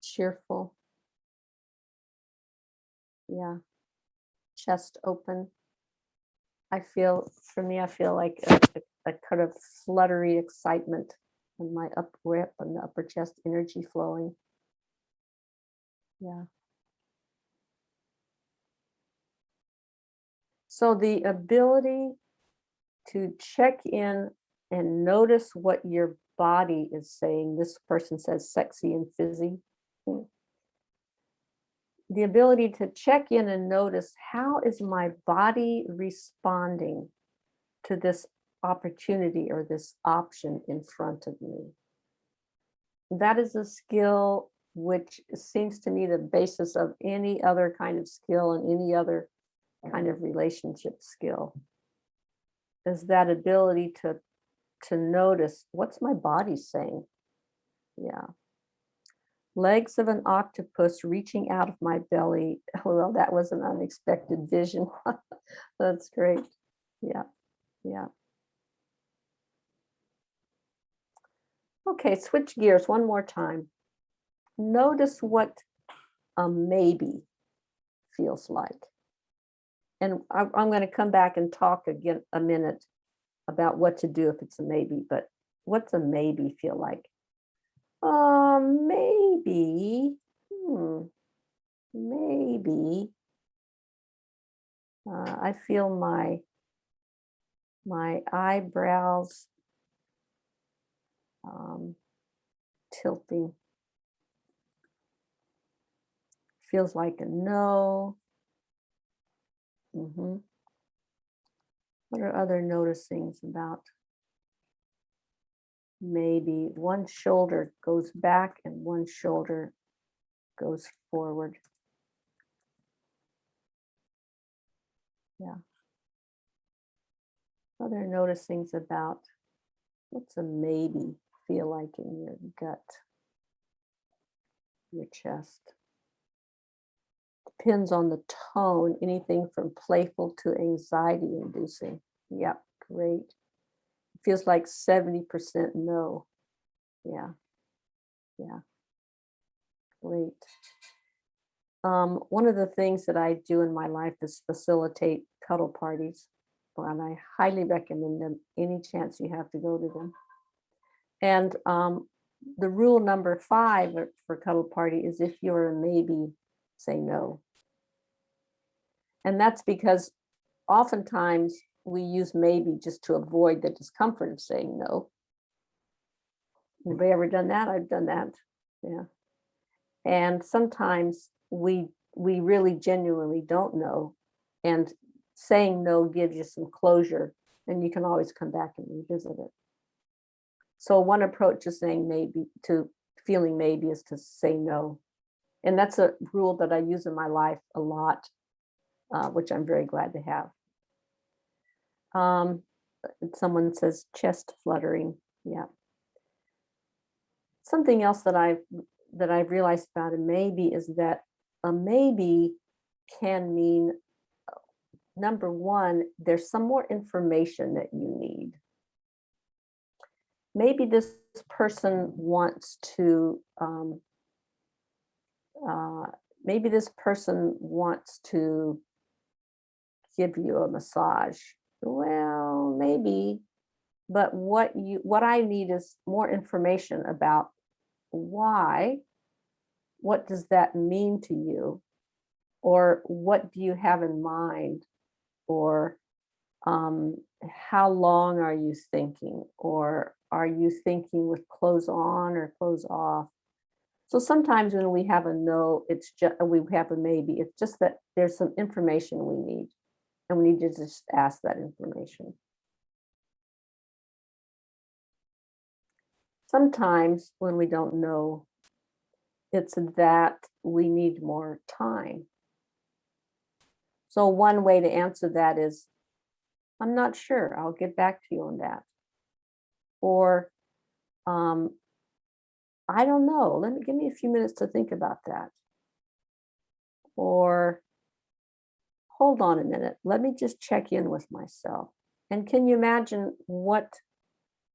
Speaker 1: cheerful. Yeah, chest open. I feel, for me, I feel like a, a- a kind of fluttery excitement in my upper rip and the upper chest energy flowing. Yeah. So the ability to check in and notice what your body is saying. This person says sexy and fizzy. Hmm. The ability to check in and notice how is my body responding to this opportunity or this option in front of me. That is a skill which seems to me the basis of any other kind of skill and any other kind of relationship skill is that ability to to notice what's my body saying? Yeah. Legs of an octopus reaching out of my belly. Well that was an unexpected vision. That's great. Yeah yeah. Okay switch gears one more time. Notice what a maybe feels like and I- I'm going to come back and talk again a minute about what to do if it's a maybe, but what's a maybe feel like? Um, maybe, hmm, maybe. Uh, I feel my my eyebrows um, tilting. Feels like a no. Hmm What are other noticings about? Maybe one shoulder goes back and one shoulder goes forward. Yeah. Other noticings about what's a maybe feel like in your gut, your chest depends on the tone, anything from playful to anxiety inducing. Yep, great. Feels like 70% no. Yeah, yeah, great. Um, one of the things that I do in my life is facilitate cuddle parties, and I highly recommend them any chance you have to go to them. And um, the rule number five for cuddle party is if you're a maybe, say no. And that's because oftentimes we use maybe just to avoid the discomfort of saying no. Anybody ever done that? I've done that. Yeah. And sometimes we we really genuinely don't know. And saying no gives you some closure and you can always come back and revisit it. So one approach to saying maybe to feeling maybe is to say no. And that's a rule that I use in my life a lot uh, which I'm very glad to have. Um, someone says chest fluttering. Yeah. Something else that I've that I've realized about a maybe is that a maybe can mean number one, there's some more information that you need. Maybe this person wants to um, uh, maybe this person wants to give you a massage well, maybe, but what you, what I need is more information about why, what does that mean to you? Or what do you have in mind? Or um, how long are you thinking? Or are you thinking with clothes on or clothes off? So sometimes when we have a no, it's just, we have a maybe, it's just that there's some information we need. And we need to just ask that information. Sometimes when we don't know, it's that we need more time. So one way to answer that is, I'm not sure, I'll get back to you on that. Or, um, I don't know, let me, give me a few minutes to think about that. Or, hold on a minute, let me just check in with myself. And can you imagine what,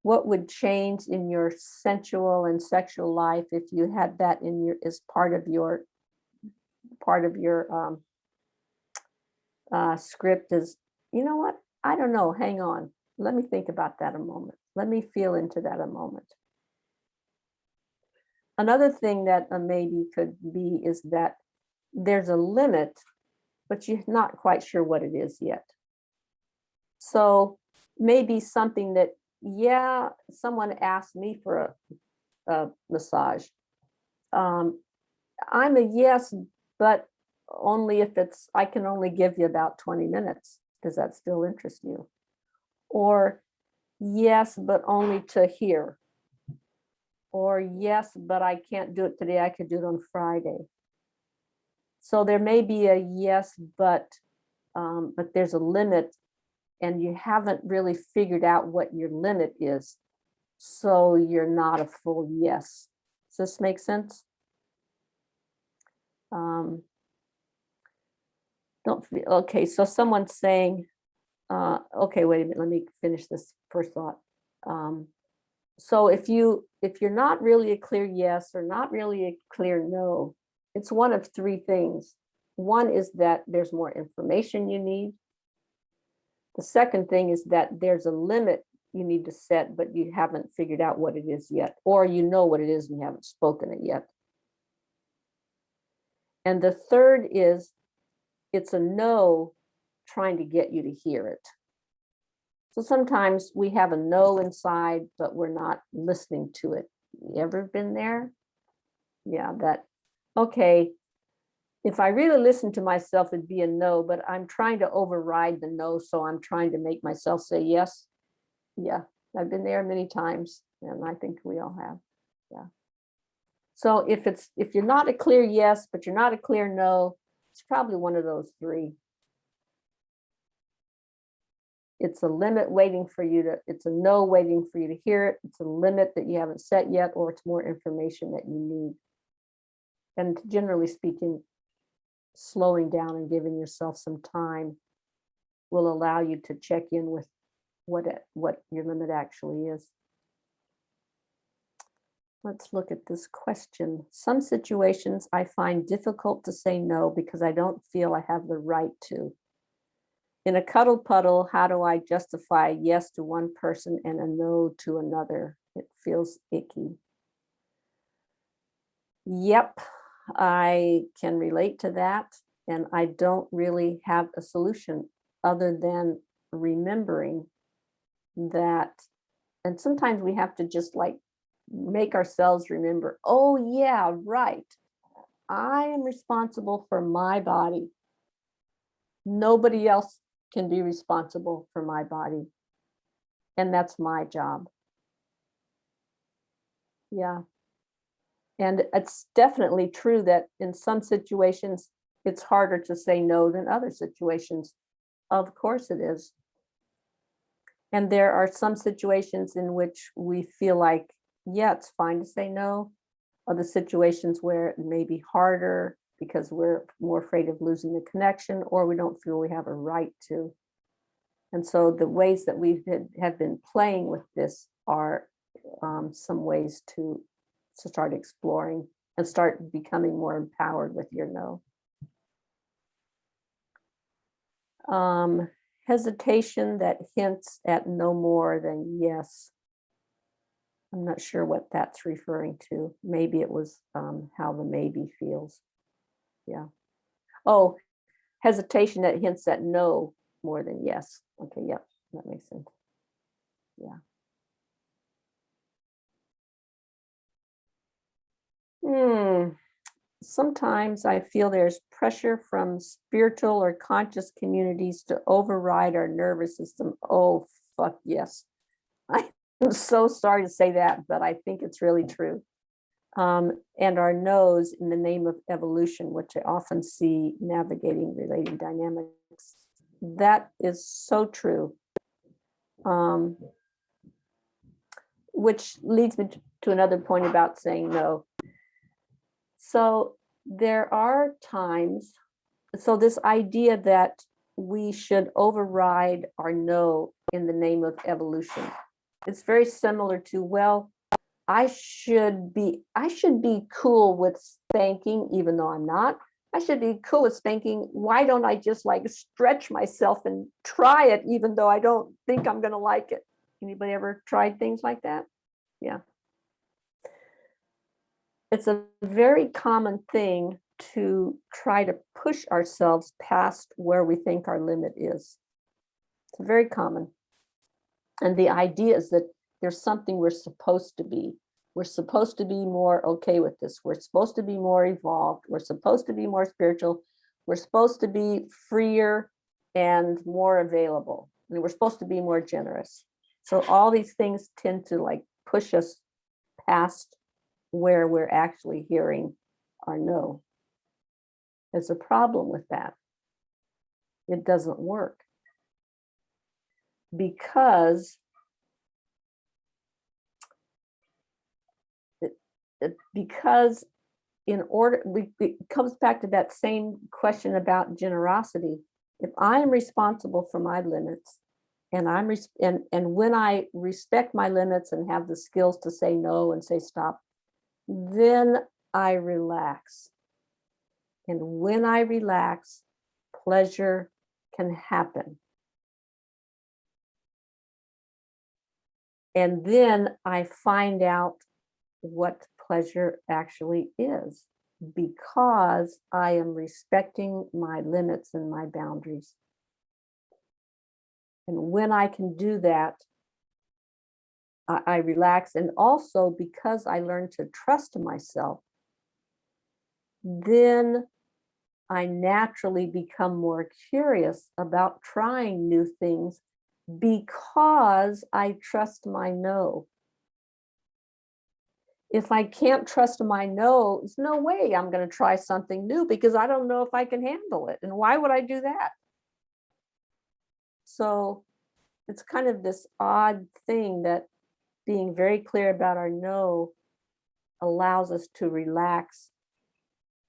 Speaker 1: what would change in your sensual and sexual life if you had that in your, as part of your, part of your um, uh, script is, you know what, I don't know, hang on, let me think about that a moment. Let me feel into that a moment. Another thing that a maybe could be is that there's a limit, but you're not quite sure what it is yet. So maybe something that, yeah, someone asked me for a, a massage. Um, I'm a yes, but only if it's, I can only give you about 20 minutes. Does that still interest you? Or yes, but only to here. Or yes, but I can't do it today. I could do it on Friday. So there may be a yes, but um, but there's a limit and you haven't really figured out what your limit is. So you're not a full yes. Does this make sense? Um, don't feel, okay, so someone's saying, uh, okay, wait a minute, let me finish this first thought. Um, so if you, if you're not really a clear yes or not really a clear no, it's one of three things. One is that there's more information you need. The second thing is that there's a limit you need to set, but you haven't figured out what it is yet, or you know what it is and you haven't spoken it yet. And the third is it's a no trying to get you to hear it. So sometimes we have a no inside, but we're not listening to it. You ever been there? Yeah, that, okay, if I really listen to myself, it'd be a no, but I'm trying to override the no, so I'm trying to make myself say yes. Yeah, I've been there many times, and I think we all have, yeah. So if it's, if you're not a clear yes, but you're not a clear no, it's probably one of those three. It's a limit waiting for you to, it's a no waiting for you to hear it. It's a limit that you haven't set yet, or it's more information that you need. And generally speaking, slowing down and giving yourself some time will allow you to check in with what it, what your limit actually is. Let's look at this question. Some situations I find difficult to say no because I don't feel I have the right to. In a cuddle puddle, how do I justify yes to one person and a no to another? It feels icky. Yep, I can relate to that. And I don't really have a solution other than remembering that. And sometimes we have to just like make ourselves remember, oh yeah, right. I am responsible for my body. Nobody else can be responsible for my body. And that's my job. Yeah. And it's definitely true that in some situations, it's harder to say no than other situations. Of course it is. And there are some situations in which we feel like, yeah, it's fine to say no. Other situations where it may be harder because we're more afraid of losing the connection or we don't feel we have a right to. And so the ways that we have been playing with this are um, some ways to, to start exploring and start becoming more empowered with your no. Um, hesitation that hints at no more than yes. I'm not sure what that's referring to. Maybe it was um, how the maybe feels. Yeah. Oh, hesitation that hints at no more than yes. Okay, yep, that makes sense. Yeah. Hmm. Sometimes I feel there's pressure from spiritual or conscious communities to override our nervous system. Oh, fuck yes. I'm so sorry to say that, but I think it's really true. Um, and our nose in the name of evolution, which I often see navigating relating dynamics. That is so true. Um, which leads me to another point about saying no. So there are times, so this idea that we should override our no in the name of evolution. It's very similar to, well, I should be, I should be cool with spanking, even though I'm not. I should be cool with spanking. Why don't I just like stretch myself and try it, even though I don't think I'm gonna like it? Anybody ever tried things like that? Yeah. It's a very common thing to try to push ourselves past where we think our limit is. It's very common. And the idea is that there's something we're supposed to be. We're supposed to be more okay with this. We're supposed to be more evolved. We're supposed to be more spiritual. We're supposed to be freer and more available. And we're supposed to be more generous. So all these things tend to like push us past where we're actually hearing our no. There's a problem with that. It doesn't work. Because because in order, it comes back to that same question about generosity. If I am responsible for my limits and I'm, and, and when I respect my limits and have the skills to say no and say stop, then I relax. And when I relax, pleasure can happen. And then I find out what pleasure actually is because I am respecting my limits and my boundaries. And when I can do that, I, I relax. And also because I learn to trust myself, then I naturally become more curious about trying new things because I trust my no. If I can't trust my no, there's no way I'm going to try something new because I don't know if I can handle it. And why would I do that? So it's kind of this odd thing that being very clear about our no allows us to relax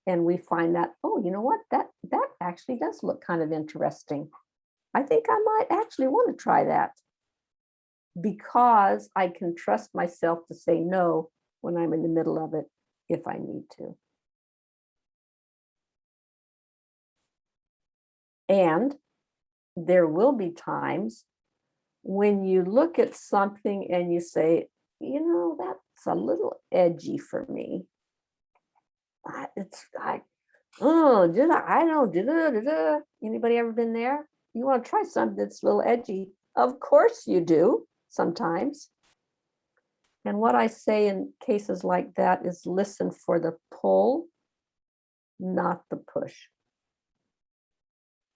Speaker 1: and we find that, oh, you know what, that, that actually does look kind of interesting. I think I might actually want to try that because I can trust myself to say no when I'm in the middle of it if I need to. And there will be times when you look at something and you say, you know, that's a little edgy for me. I- It's I, oh, did I? I know. Did uh, I? Uh, anybody ever been there? You want to try something that's a little edgy? Of course you do sometimes. And what I say in cases like that is listen for the pull, not the push.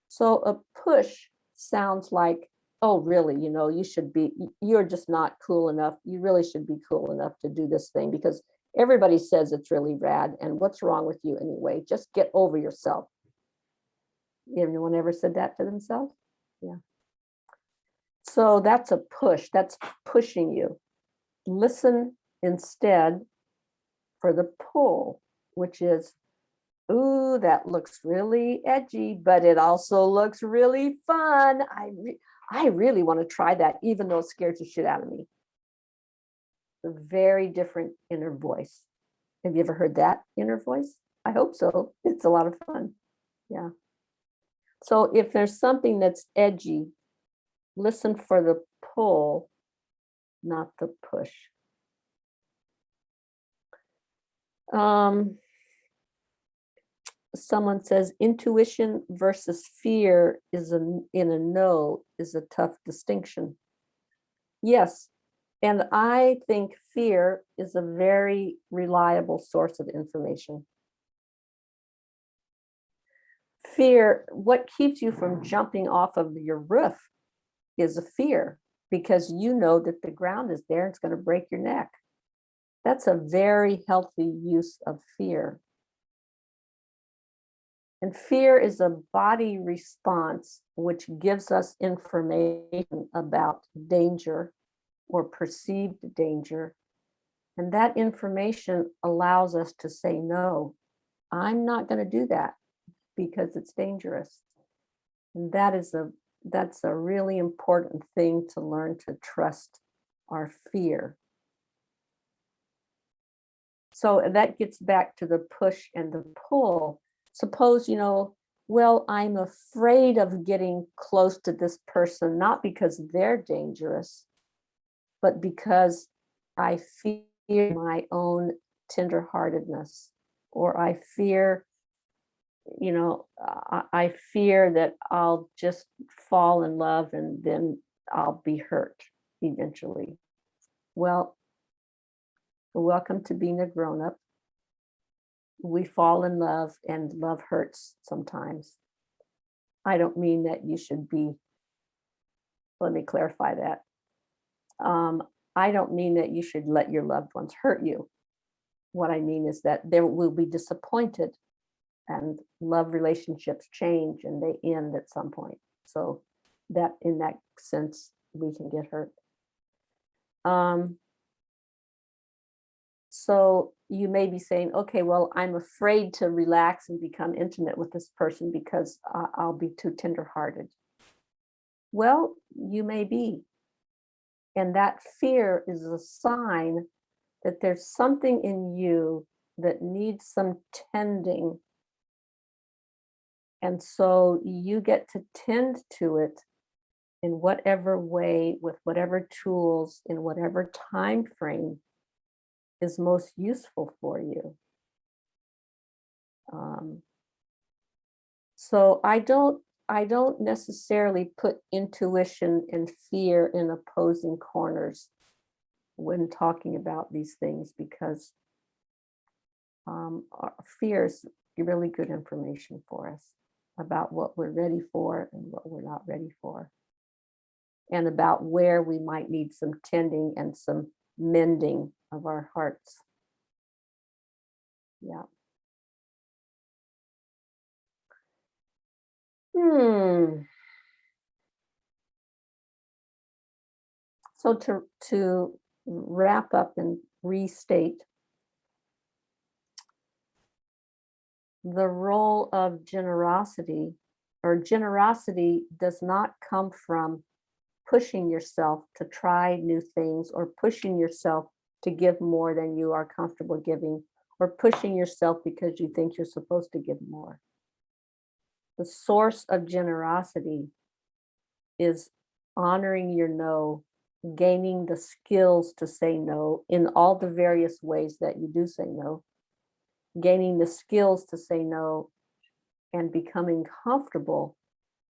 Speaker 1: So a push sounds like, oh, really, you know, you should be, you're just not cool enough. You really should be cool enough to do this thing because everybody says it's really rad. And what's wrong with you anyway? Just get over yourself. Anyone ever said that to themselves? Yeah. So that's a push. That's pushing you. Listen instead for the pull, which is, ooh, that looks really edgy, but it also looks really fun. I, I really want to try that, even though it scares the shit out of me. A very different inner voice. Have you ever heard that inner voice? I hope so. It's a lot of fun. Yeah. So if there's something that's edgy listen for the pull, not the push. Um, someone says intuition versus fear is a, in a no is a tough distinction. Yes, and I think fear is a very reliable source of information. Fear, what keeps you from jumping off of your roof is a fear because you know that the ground is there, and it's going to break your neck. That's a very healthy use of fear. And fear is a body response which gives us information about danger or perceived danger. And that information allows us to say, no, I'm not going to do that because it's dangerous. And that is a that's a really important thing to learn to trust our fear. So that gets back to the push and the pull. Suppose, you know, well, I'm afraid of getting close to this person, not because they're dangerous, but because I fear my own tenderheartedness, or I fear, you know, I, I fear that I'll just fall in love and then I'll be hurt eventually. Well, welcome to being a grown-up. We fall in love and love hurts sometimes. I don't mean that you should be, let me clarify that. Um, I don't mean that you should let your loved ones hurt you. What I mean is that there will be disappointed and love relationships change and they end at some point. So that in that sense, we can get hurt. Um, so you may be saying, okay, well, I'm afraid to relax and become intimate with this person because I- I'll be too tenderhearted. Well, you may be. And that fear is a sign that there's something in you that needs some tending. And so you get to tend to it in whatever way, with whatever tools, in whatever time frame is most useful for you. Um, so I don't, I don't necessarily put intuition and fear in opposing corners when talking about these things because um, fear is really good information for us about what we're ready for and what we're not ready for. And about where we might need some tending and some mending of our hearts. Yeah. Hmm. So to, to wrap up and restate the role of generosity or generosity does not come from pushing yourself to try new things or pushing yourself to give more than you are comfortable giving or pushing yourself because you think you're supposed to give more. The source of generosity is honoring your no, gaining the skills to say no in all the various ways that you do say no, gaining the skills to say no and becoming comfortable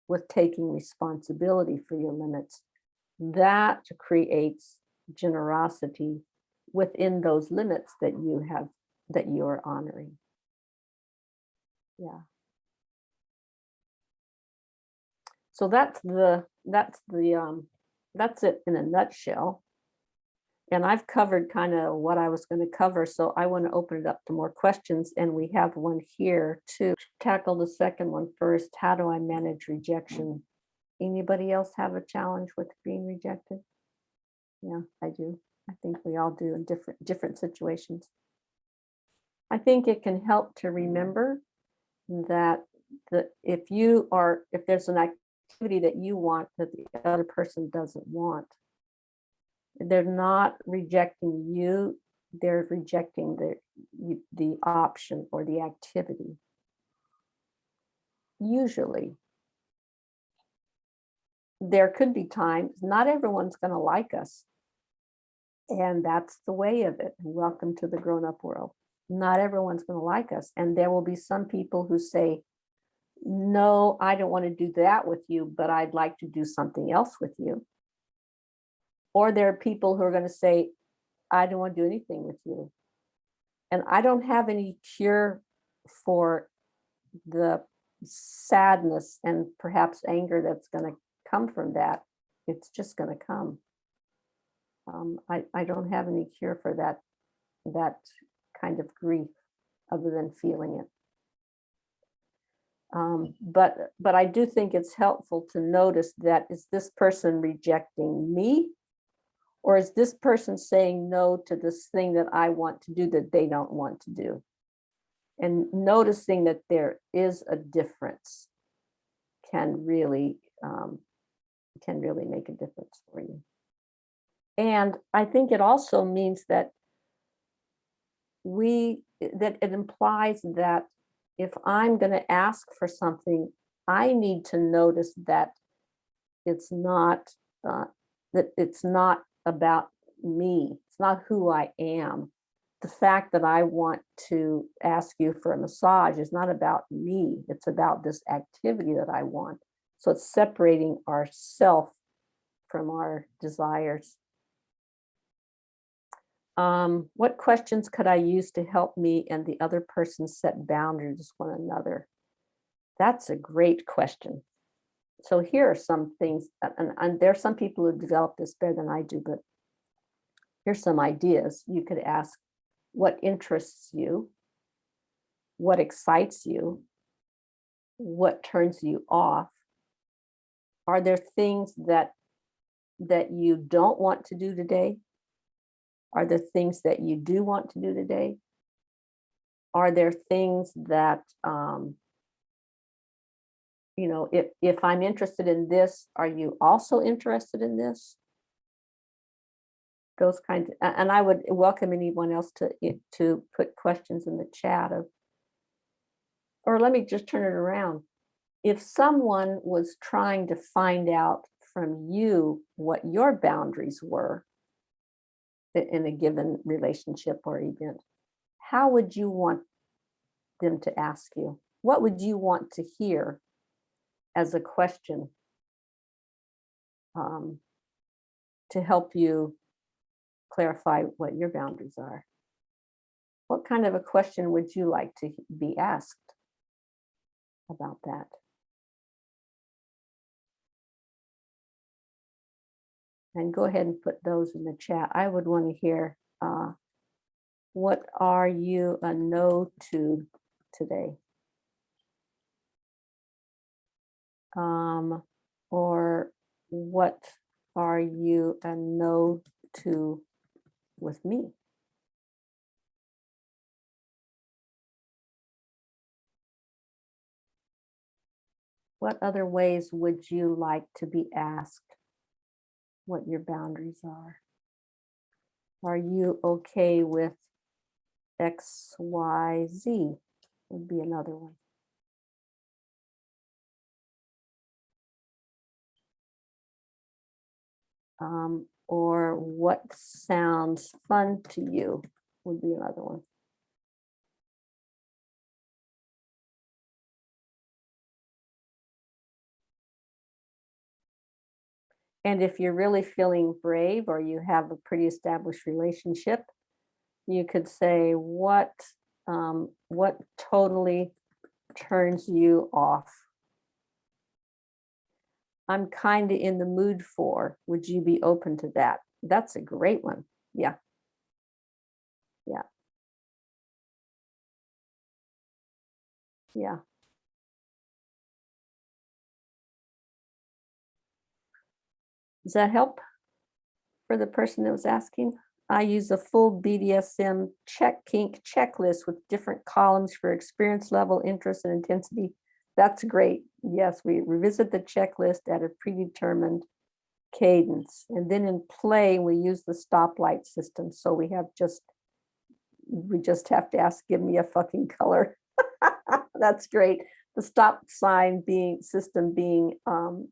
Speaker 1: with taking responsibility for your limits. That creates generosity within those limits that you have, that you are honoring. Yeah. So that's the, that's the, um, that's it in a nutshell. And I've covered kind of what I was going to cover, so I want to open it up to more questions. And we have one here to tackle the second one first. How do I manage rejection? Anybody else have a challenge with being rejected? Yeah, I do. I think we all do in different different situations. I think it can help to remember that the if you are if there's an activity that you want that the other person doesn't want, they're not rejecting you, they're rejecting the, the option or the activity. Usually. there could be times, not everyone's gonna like us. And that's the way of it. Welcome to the grown-up world. Not everyone's gonna like us, and there will be some people who say, no, I don't want to do that with you, but I'd like to do something else with you. Or there are people who are going to say, I don't want to do anything with you. And I don't have any cure for the sadness and perhaps anger that's going to come from that. It's just going to come. Um, I, I don't have any cure for that, that kind of grief other than feeling it. Um, but, but I do think it's helpful to notice that is this person rejecting me? Or is this person saying no to this thing that I want to do that they don't want to do? And noticing that there is a difference can really, um, can really make a difference for you. And I think it also means that we, that it implies that if I'm going to ask for something, I need to notice that it's not, uh, that it's not about me. It's not who I am. The fact that I want to ask you for a massage is not about me. It's about this activity that I want. So it's separating ourself from our desires. Um, what questions could I use to help me and the other person set boundaries with one another? That's a great question. So here are some things, and, and there are some people who develop this better than I do, but here's some ideas. You could ask, what interests you? What excites you? What turns you off? Are there things that that you don't want to do today? Are there things that you do want to do today? Are there things that, um, you know, if, if I'm interested in this, are you also interested in this? Those kinds, a- and I would welcome anyone else to, to put questions in the chat of, or let me just turn it around. If someone was trying to find out from you what your boundaries were, in a given relationship or event, how would you want them to ask you? What would you want to hear as a question um, to help you clarify what your boundaries are? What kind of a question would you like to be asked about that? And go ahead and put those in the chat. I would want to hear, uh, what are you a no to today? Um, or what are you a no to with me? What other ways would you like to be asked what your boundaries are? Are you okay with X, Y, Z would be another one. Um, or what sounds fun to you would be another one. And if you're really feeling brave or you have a pretty established relationship, you could say what um, what totally turns you off. I'm kind of in the mood for. Would you be open to that? That's a great one. Yeah. Yeah. Yeah. Does that help for the person that was asking? I use a full BDSM check kink checklist with different columns for experience level, interest and intensity. That's great. Yes, we revisit the checklist at a predetermined cadence. And then in play, we use the stoplight system. So we have just, we just have to ask, give me a fucking color. That's great. The stop sign being, system being um,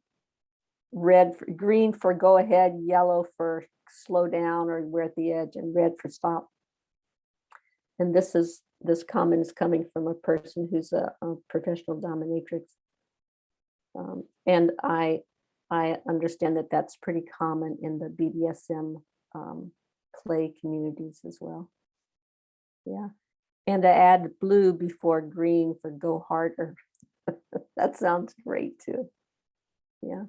Speaker 1: red, for green for go ahead, yellow for slow down or we're at the edge, and red for stop. And this is, this comment is coming from a person who's a, a professional dominatrix. Um, and I, I understand that that's pretty common in the BDSM um, play communities as well. Yeah, and to add blue before green for go harder. That sounds great too. Yeah.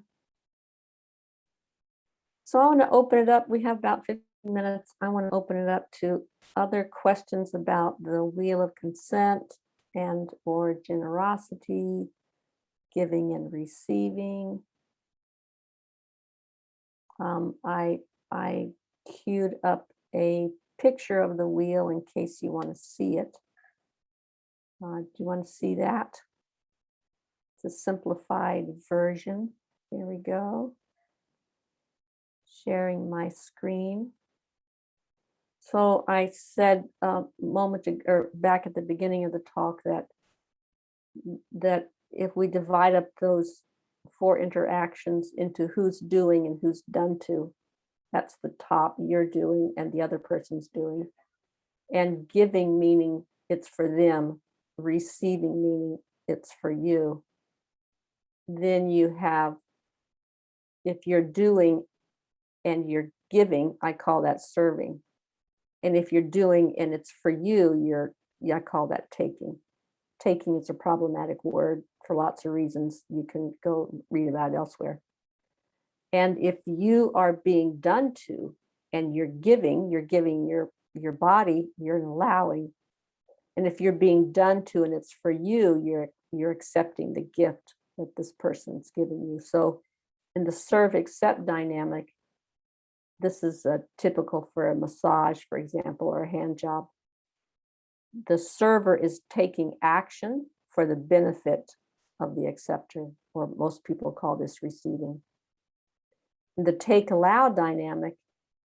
Speaker 1: So I want to open it up. We have about 15 minutes. I want to open it up to other questions about the wheel of consent and or generosity, giving and receiving. Um, I, I queued up a picture of the wheel in case you want to see it. Uh, do you want to see that? It's a simplified version. Here we go. Sharing my screen. So I said a moment ag- or back at the beginning of the talk that that if we divide up those four interactions into who's doing and who's done to, that's the top you're doing and the other person's doing. And giving meaning it's for them, receiving meaning it's for you. Then you have, if you're doing and you're giving, I call that serving. And if you're doing and it's for you, you're, yeah, I call that taking. Taking is a problematic word for lots of reasons. You can go read about elsewhere. And if you are being done to and you're giving, you're giving your, your body, you're allowing. And if you're being done to and it's for you, you're, you're accepting the gift that this person's giving you. So in the serve accept dynamic, this is a typical for a massage, for example, or a hand job. The server is taking action for the benefit of the acceptor, or most people call this receiving. The take allow dynamic,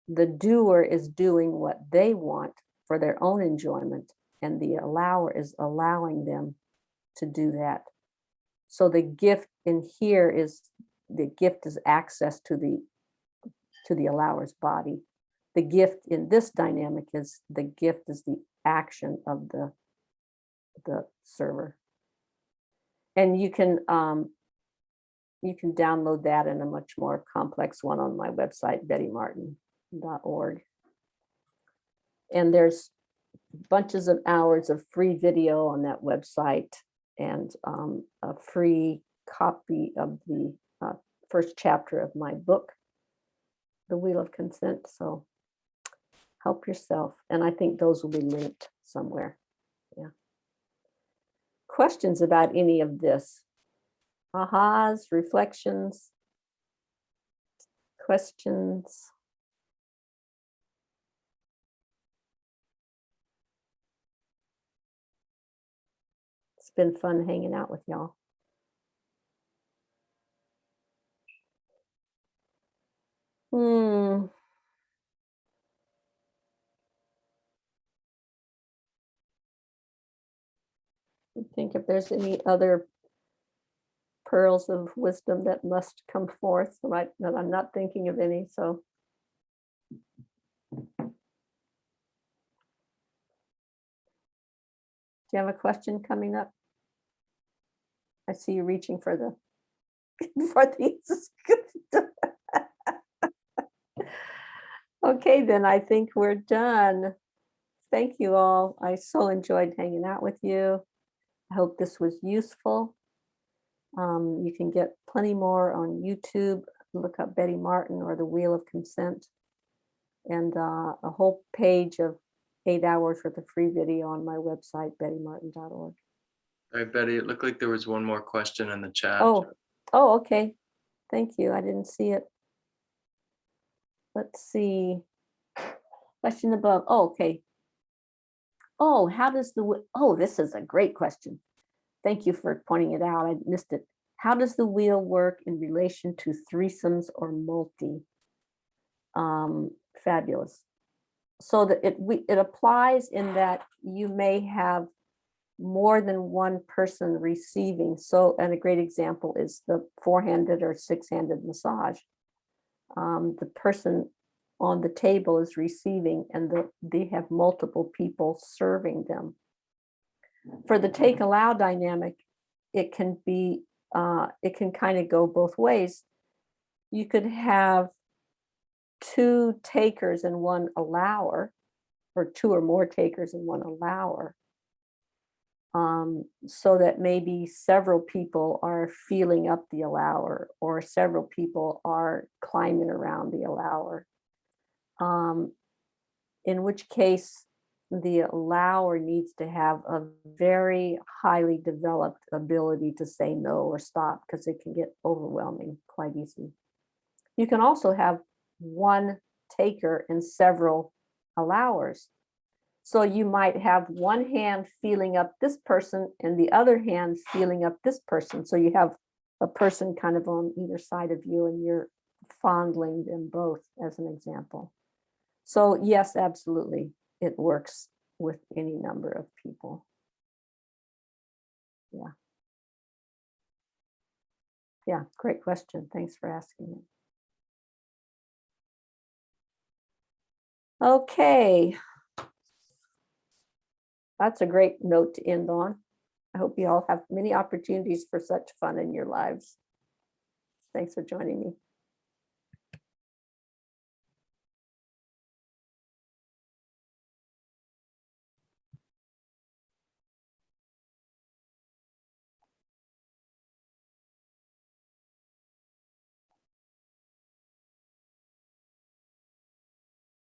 Speaker 1: the doer is doing what they want for their own enjoyment, and the allower is allowing them to do that. So the gift in here is, the gift is access to the to the allower's body. The gift in this dynamic is, the gift is the action of the, the server. And you can, um, you can download that in a much more complex one on my website, bettymartin.org. And there's bunches of hours of free video on that website and um, a free copy of the uh, first chapter of my book, The Wheel of Consent. So help yourself. And I think those will be linked somewhere. Yeah. Questions about any of this? Ahas, reflections? Questions? It's been fun hanging out with y'all. Hmm. I Think if there's any other pearls of wisdom that must come forth, right, that I'm not thinking of any, so. Do you have a question coming up? I see you reaching for the, for these. Okay, then I think we're done. Thank you all. I so enjoyed hanging out with you. I hope this was useful. Um, you can get plenty more on YouTube. Look up Betty Martin or the Wheel of Consent. And uh, a whole page of eight hours worth of free video on my website, bettymartin.org.
Speaker 2: All right, Betty, it looked like there was one more question in the chat.
Speaker 1: Oh, oh, okay. Thank you. I didn't see it. Let's see. Question above. Oh, okay. Oh, how does the, oh, this is a great question. Thank you for pointing it out. I missed it. How does the wheel work in relation to threesomes or multi? Um, fabulous. So that it, we, it applies in that you may have more than one person receiving. So, and a great example is the four-handed or six-handed massage. Um, the person on the table is receiving and the, they have multiple people serving them. For the take allow dynamic, it can be, uh, it can kind of go both ways. You could have two takers and one allower, or two or more takers and one allower. Um, so that maybe several people are feeling up the allower or several people are climbing around the allower. Um, in which case the allower needs to have a very highly developed ability to say no or stop because it can get overwhelming quite easily. You can also have one taker and several allowers. So you might have one hand feeling up this person and the other hand feeling up this person. So you have a person kind of on either side of you and you're fondling them both as an example. So yes, absolutely, it works with any number of people. Yeah. Yeah, great question. Thanks for asking it. Okay. That's a great note to end on. I hope you all have many opportunities for such fun in your lives. Thanks for joining me.